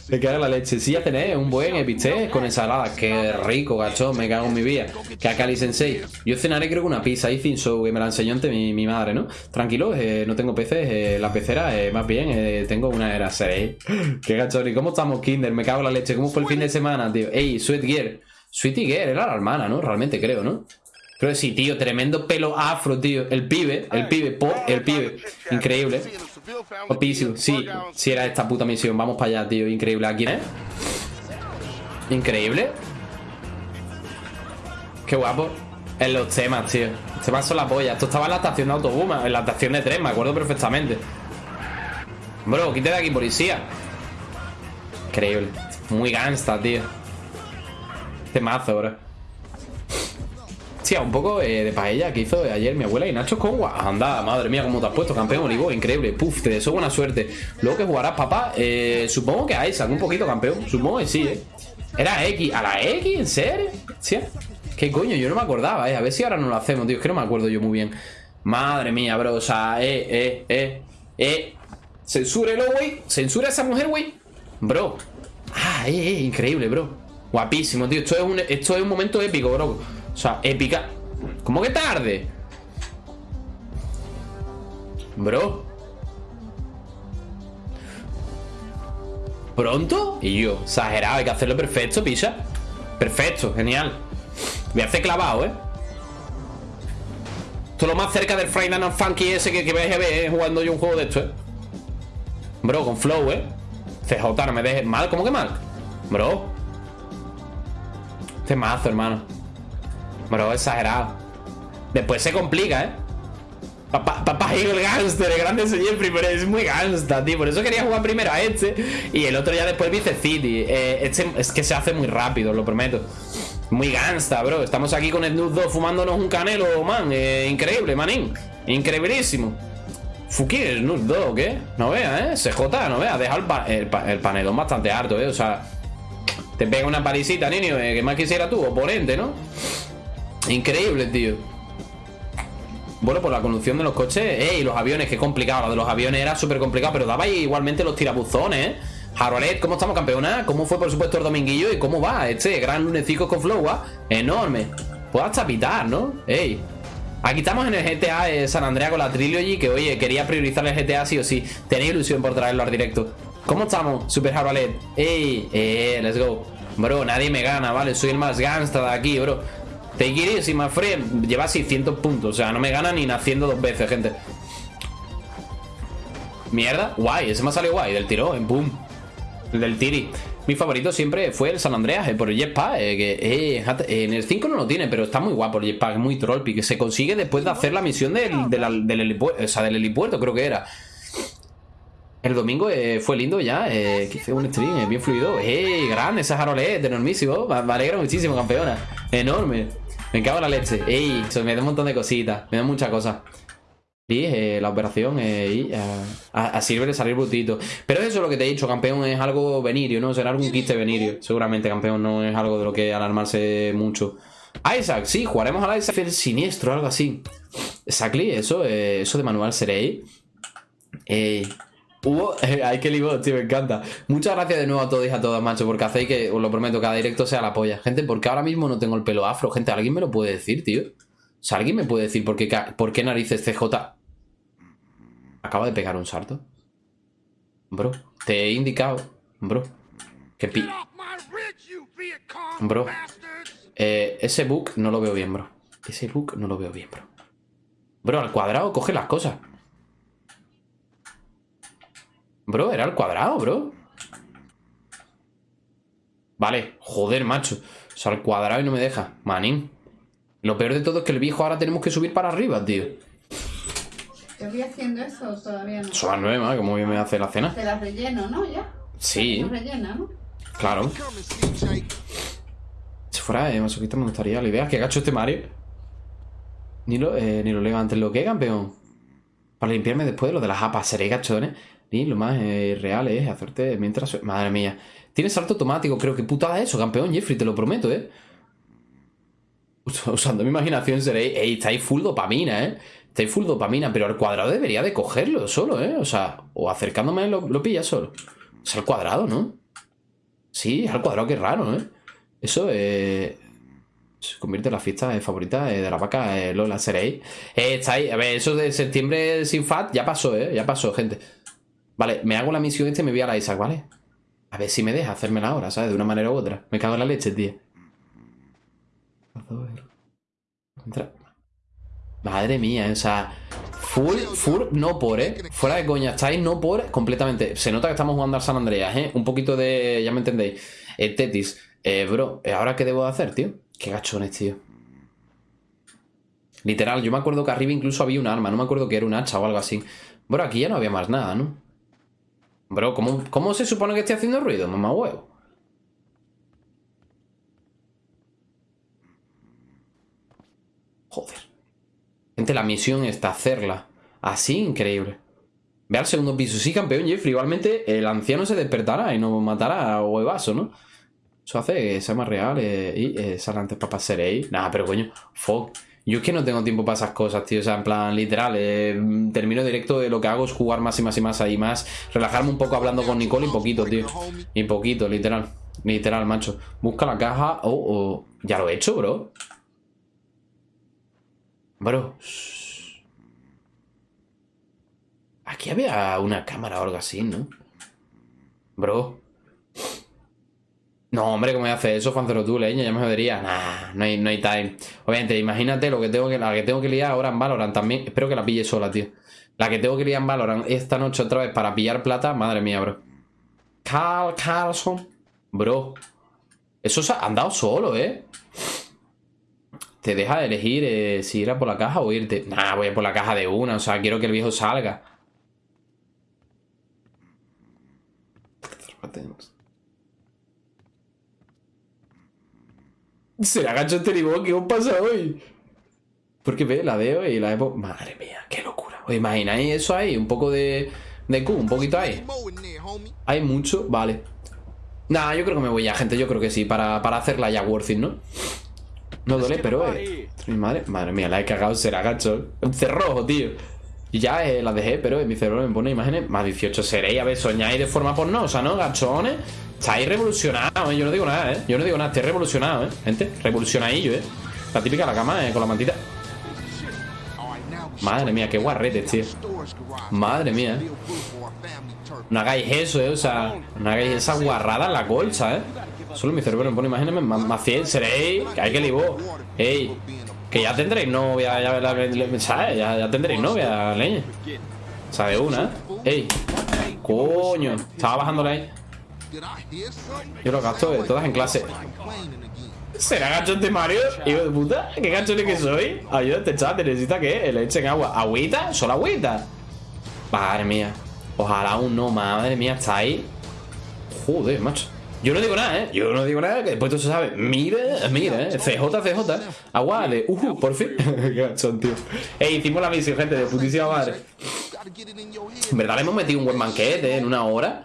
Me cago en la leche. Sí, ya tenéis un buen episte con ensalada. Qué rico, gachón. Me cago en mi vida. Que a Kali Sensei. Yo cenaré creo que una pizza y show que me la enseñó antes mi, mi madre, ¿no? Tranquilo, eh, no tengo peces. eh, la pecera, eh, más bien, eh, tengo una era 6. Qué gachón. ¿Y cómo estamos, Kinder? Me cago en la leche. ¿Cómo fue el fin de semana, tío? Ey, Sweet Gear. Sweetie Gear era la hermana, ¿no? Realmente creo, ¿no? Creo que sí, tío. Tremendo pelo afro, tío. El pibe, el pibe, po, el pibe. Increíble. Guapísimo, sí, sí era esta puta misión. Vamos para allá, tío. Increíble. ¿A quién es? Increíble. Qué guapo. En los temas, tío. Los temas son la polla. Esto estaba en la estación de autobús, en la estación de tren, me acuerdo perfectamente. Bro, quítate de aquí, policía. Increíble. Muy gangsta, tío. Temazo, bro. Sí, un poco eh, de paella que hizo ayer mi abuela y Nacho con Anda, madre mía, cómo te has puesto, campeón Olivo, increíble. Puf, te deseo buena suerte. Luego que jugarás, papá, eh, supongo que a Isaac, un poquito, campeón. Supongo que sí, eh. Era X, ¿a la X? ¿En serio? Sí. ¿Qué coño? Yo no me acordaba, eh. A ver si ahora no lo hacemos, tío. Es que no me acuerdo yo muy bien. Madre mía, bro. O sea, eh, eh, eh, eh. Censúrelo, güey. Censura a esa mujer, güey. Bro. Ah, eh, eh, increíble, bro. Guapísimo, tío. Esto es un, esto es un momento épico, bro. O sea, épica. ¿Cómo que tarde? Bro. ¿Pronto? Y yo, exagerado, hay que hacerlo perfecto, pisa. Perfecto, genial. A hacer clavado, ¿eh? Esto es lo más cerca del Friday Night Funky ese que, que vais a ver ¿eh? jugando yo un juego de esto, ¿eh? Bro, con flow, ¿eh? CJ, no me dejes mal, ¿cómo que mal? Bro. Este mazo, hermano. Bro, exagerado. Después se complica, ¿eh? Papá, papá el gangster, el grande siempre, pero es muy gangsta, tío. Por eso quería jugar primero a este. Y el otro ya después Vice City. Eh, este es que se hace muy rápido, lo prometo. Muy gangsta, bro. Estamos aquí con Snoop Dogg fumándonos un canelo, man. Eh, increíble, manín. Increíbilísimo. Fuki Snoop Dogg, ¿eh? No veas, ¿eh? CJ, no veas. Deja el, pa- el, pa- el panelón bastante harto, ¿eh? O sea, te pega una parisita, niño. eh, que más quisiera tú, oponente, ¿no? Increíble, tío. Bueno, por la conducción de los coches, ey, los aviones, qué complicado. Lo de los aviones era súper complicado, pero daba igualmente los tirabuzones, ¿eh? Harolet, ¿cómo estamos, campeona? ¿Cómo fue, por supuesto, el dominguillo? ¿Y cómo va este gran lunecico con flow, ah? Enorme. Puedo hasta pitar, ¿no? Ey. Aquí estamos en el GTA San Andrea con la Trilogy, que oye, quería priorizar el GTA sí o sí. Tenía ilusión por traerlo al directo. ¿Cómo estamos, Super Harolet? Ey, eh, let's go. Bro, nadie me gana, ¿vale? Soy el más gangsta de aquí, bro. Take it easy, my friend. Lleva 600 puntos. O sea, no me gana ni naciendo dos veces, gente. Mierda. Guay. Ese me ha salido guay. Del tirón. Boom. El del tiri. Mi favorito siempre fue el San Andreas, eh, por el jetpack. eh, que, eh, eh, en el 5 no lo tiene, pero está muy guapo el jetpack. Es muy trollpi. Que se consigue después de hacer la misión del, del, del helipuerto, creo que era. El domingo eh, fue lindo ya, eh, que hice un stream eh, bien fluido. ¡Ey! Grande ese Harolet, enormísimo. Me me alegra muchísimo, campeona. Enorme. Me cago en la leche. ¡Ey! Me da un montón de cositas. Me da muchas cosas. Eh, la operación eh, eh, a, a le salir brutito. Pero eso es lo que te he dicho, campeón, es algo venirio, ¿no? Será algún quiste venirio. Seguramente, campeón, no es algo de lo que alarmarse mucho. Isaac, sí, jugaremos al Isaac el siniestro, algo así. Exactly, eso, eh, eso de manual seréis. Eh, hubo. hay que libro, tío, me encanta. Muchas gracias de nuevo a todos y a todas, macho, porque hacéis que, os lo prometo, cada directo sea la polla. Gente, porque ahora mismo no tengo el pelo afro. Gente, ¿alguien me lo puede decir, tío? O sea, ¿alguien me puede decir por por qué narices CJ acaba de pegar un salto? Bro, te he indicado, bro, que pi... Bro, eh, ese bug no lo veo bien, bro. Ese bug no lo veo bien, bro. Bro, al cuadrado coge las cosas. Bro, era al cuadrado, bro. Vale, joder, macho. O sea, al cuadrado y no me deja. Manín. Lo peor de todo es que el viejo ahora tenemos que subir para arriba, tío. ¿Te voy haciendo eso o todavía no? Son las nueve, madre, ¿cómo bien me hace la cena? Te las relleno, ¿no? Ya. Sí, rellena, ¿no? claro. Si fuera eh, masoquista me gustaría la idea. Que gacho este Mario. Ni lo, eh, ni lo leo antes lo que, campeón. Para limpiarme después de lo de las apas, seré gachones. Ni lo más eh, real es hacerte mientras. Madre mía. Tiene salto automático, creo que putada eso, campeón Jeffrey, te lo prometo, eh. Us- Usando mi imaginación seréis. Ey, estáis full dopamina, eh. Estáis full dopamina, pero al cuadrado debería de cogerlo solo, eh. O sea, o acercándome lo, lo pilla solo. Es al cuadrado, ¿no? Sí, es al cuadrado, qué raro, ¿eh? Eso eh, se convierte en la fiesta eh, favorita eh, de la vaca eh, Lola Seréis. Eh, estáis, a ver, eso de septiembre sin FAT ya pasó, ¿eh? Ya pasó, gente. Vale, me hago la misión este y me voy a la Isaac, ¿vale? A ver si me deja hacérmela ahora, ¿sabes? De una manera u otra. Me cago en la leche, tío. Entra. Madre mía, o sea, full, full, no por, ¿eh? Fuera de coña, estáis no por completamente. Se nota que estamos jugando al San Andreas, ¿eh? Un poquito de, ya me entendéis, eh, Tetis. Eh, bro, ¿eh, ¿ahora qué debo de hacer, tío? Qué gachones, tío. Literal, yo me acuerdo que arriba incluso había un arma, no me acuerdo que era un hacha o algo así. Bro, aquí ya no había más nada, ¿no? Bro, ¿cómo, cómo se supone que estoy haciendo ruido, mamá huevo? Joder. Gente, la misión está hacerla. Así, increíble. Ve al segundo piso. Sí, campeón Jeffrey. Igualmente, el anciano se despertará y nos matará a huevazo, ¿no? Eso hace que sea más real eh, y eh, antes para seréis. Nada, pero coño, fuck. Yo es que no tengo tiempo para esas cosas, tío. O sea, en plan, literal, eh, termino directo de lo que hago es jugar más y más y más ahí más. Relajarme un poco hablando con Nicole y poquito, tío. Y poquito, literal. Literal, macho. Busca la caja. Oh, oh. Ya lo he hecho, bro. Bro. Aquí había una cámara o algo así, ¿no? Bro. No, hombre, ¿cómo voy a hacer eso, Fancero tú, leña? Ya me jodería. Nah, no hay, no hay time. Obviamente, imagínate lo que tengo que, la que tengo que liar ahora en Valorant también. Espero que la pille sola, tío. La que tengo que liar en Valorant esta noche otra vez para pillar plata. Madre mía, bro. Carl Carlson. Bro. Eso se ha andado solo, ¿eh? Te deja de elegir eh, si ir a por la caja o irte. Nah, voy a por la caja de una. O sea, quiero que el viejo salga. ¿Será gacho este limón? ¿Qué os pasa hoy? Porque ve, la veo y la veo. Madre mía, qué locura. ¿Os imagináis eso ahí? Un poco de, de Q, un poquito ahí. Hay mucho, vale. Nah, yo creo que me voy ya, gente. Yo creo que sí, para, para hacerla ya worth it, ¿no? No duele, pero. Eh, mi madre, madre mía, la he cagado, será gacho. Un cerrojo, tío. Y ya eh, la dejé, pero en mi cerebro me pone imágenes. Más 18 seréis, a ver, soñáis de forma pornosa, ¿no? Gachones. Estáis revolucionados, ¿eh? Yo no digo nada, ¿eh? Yo no digo nada, estoy revolucionado, ¿eh? Gente, revolucionadillo, ¿eh? La típica la cama, ¿eh? Con la mantita. Madre mía, qué guarretes, tío. Madre mía. Turkey. No hagáis eso, eh. O sea, no hagáis esa guarrada en la colcha, eh. Solo mi cerebro me pone imágenes más, más fiel. Seréis, que hay que libó. Ey, que ya tendréis novia, ya, ¿sabes? Ya, ya tendréis novia, leña. O sea, de una. Ey, coño, estaba bajándole ahí. Yo lo gasto eh, todas en clase. ¿Será gachón de Mario? Hijo de puta, ¿qué gachones que soy? Ayúdate, chat, necesita que le echen agua. ¿Agüita? ¿Solo agüita? Madre mía. Ojalá aún no, madre mía, está ahí. Joder, macho. Yo no digo nada, ¿eh? Yo no digo nada, que después tú se sabe. Mira, mira, ¿eh? CJ, CJ. Agua de... Uh, por fin. Gachón, tío. Ey, hicimos la misión, gente, de putísima madre. En verdad le hemos metido un buen banquete ¿eh? en una hora.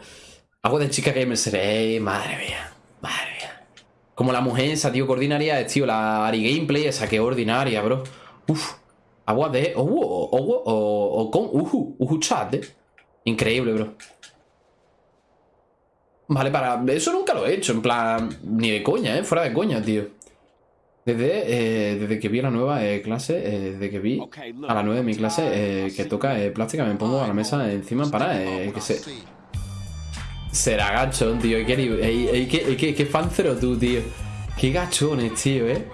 Agua de chica gamer seré. Madre mía. Madre mía. Como la mujer esa, tío, que ordinaria es, tío. La Ari Gameplay esa, que ordinaria, bro. Uf. Agua de. Oh, oh, oh, oh, oh, con. Uhu. Uhu chat, eh. Increíble, bro. Vale, para. Eso nunca lo he hecho, en plan. Ni de coña, eh. Fuera de coña, tío. Desde, eh, desde que vi la nueva eh, clase, eh, desde que vi a la nueva de mi clase eh, que toca plástica, me pongo a la mesa encima para que se. Será gachón, tío. Qué, qué, qué, qué fancero tú, tío. Qué gachones, tío, eh.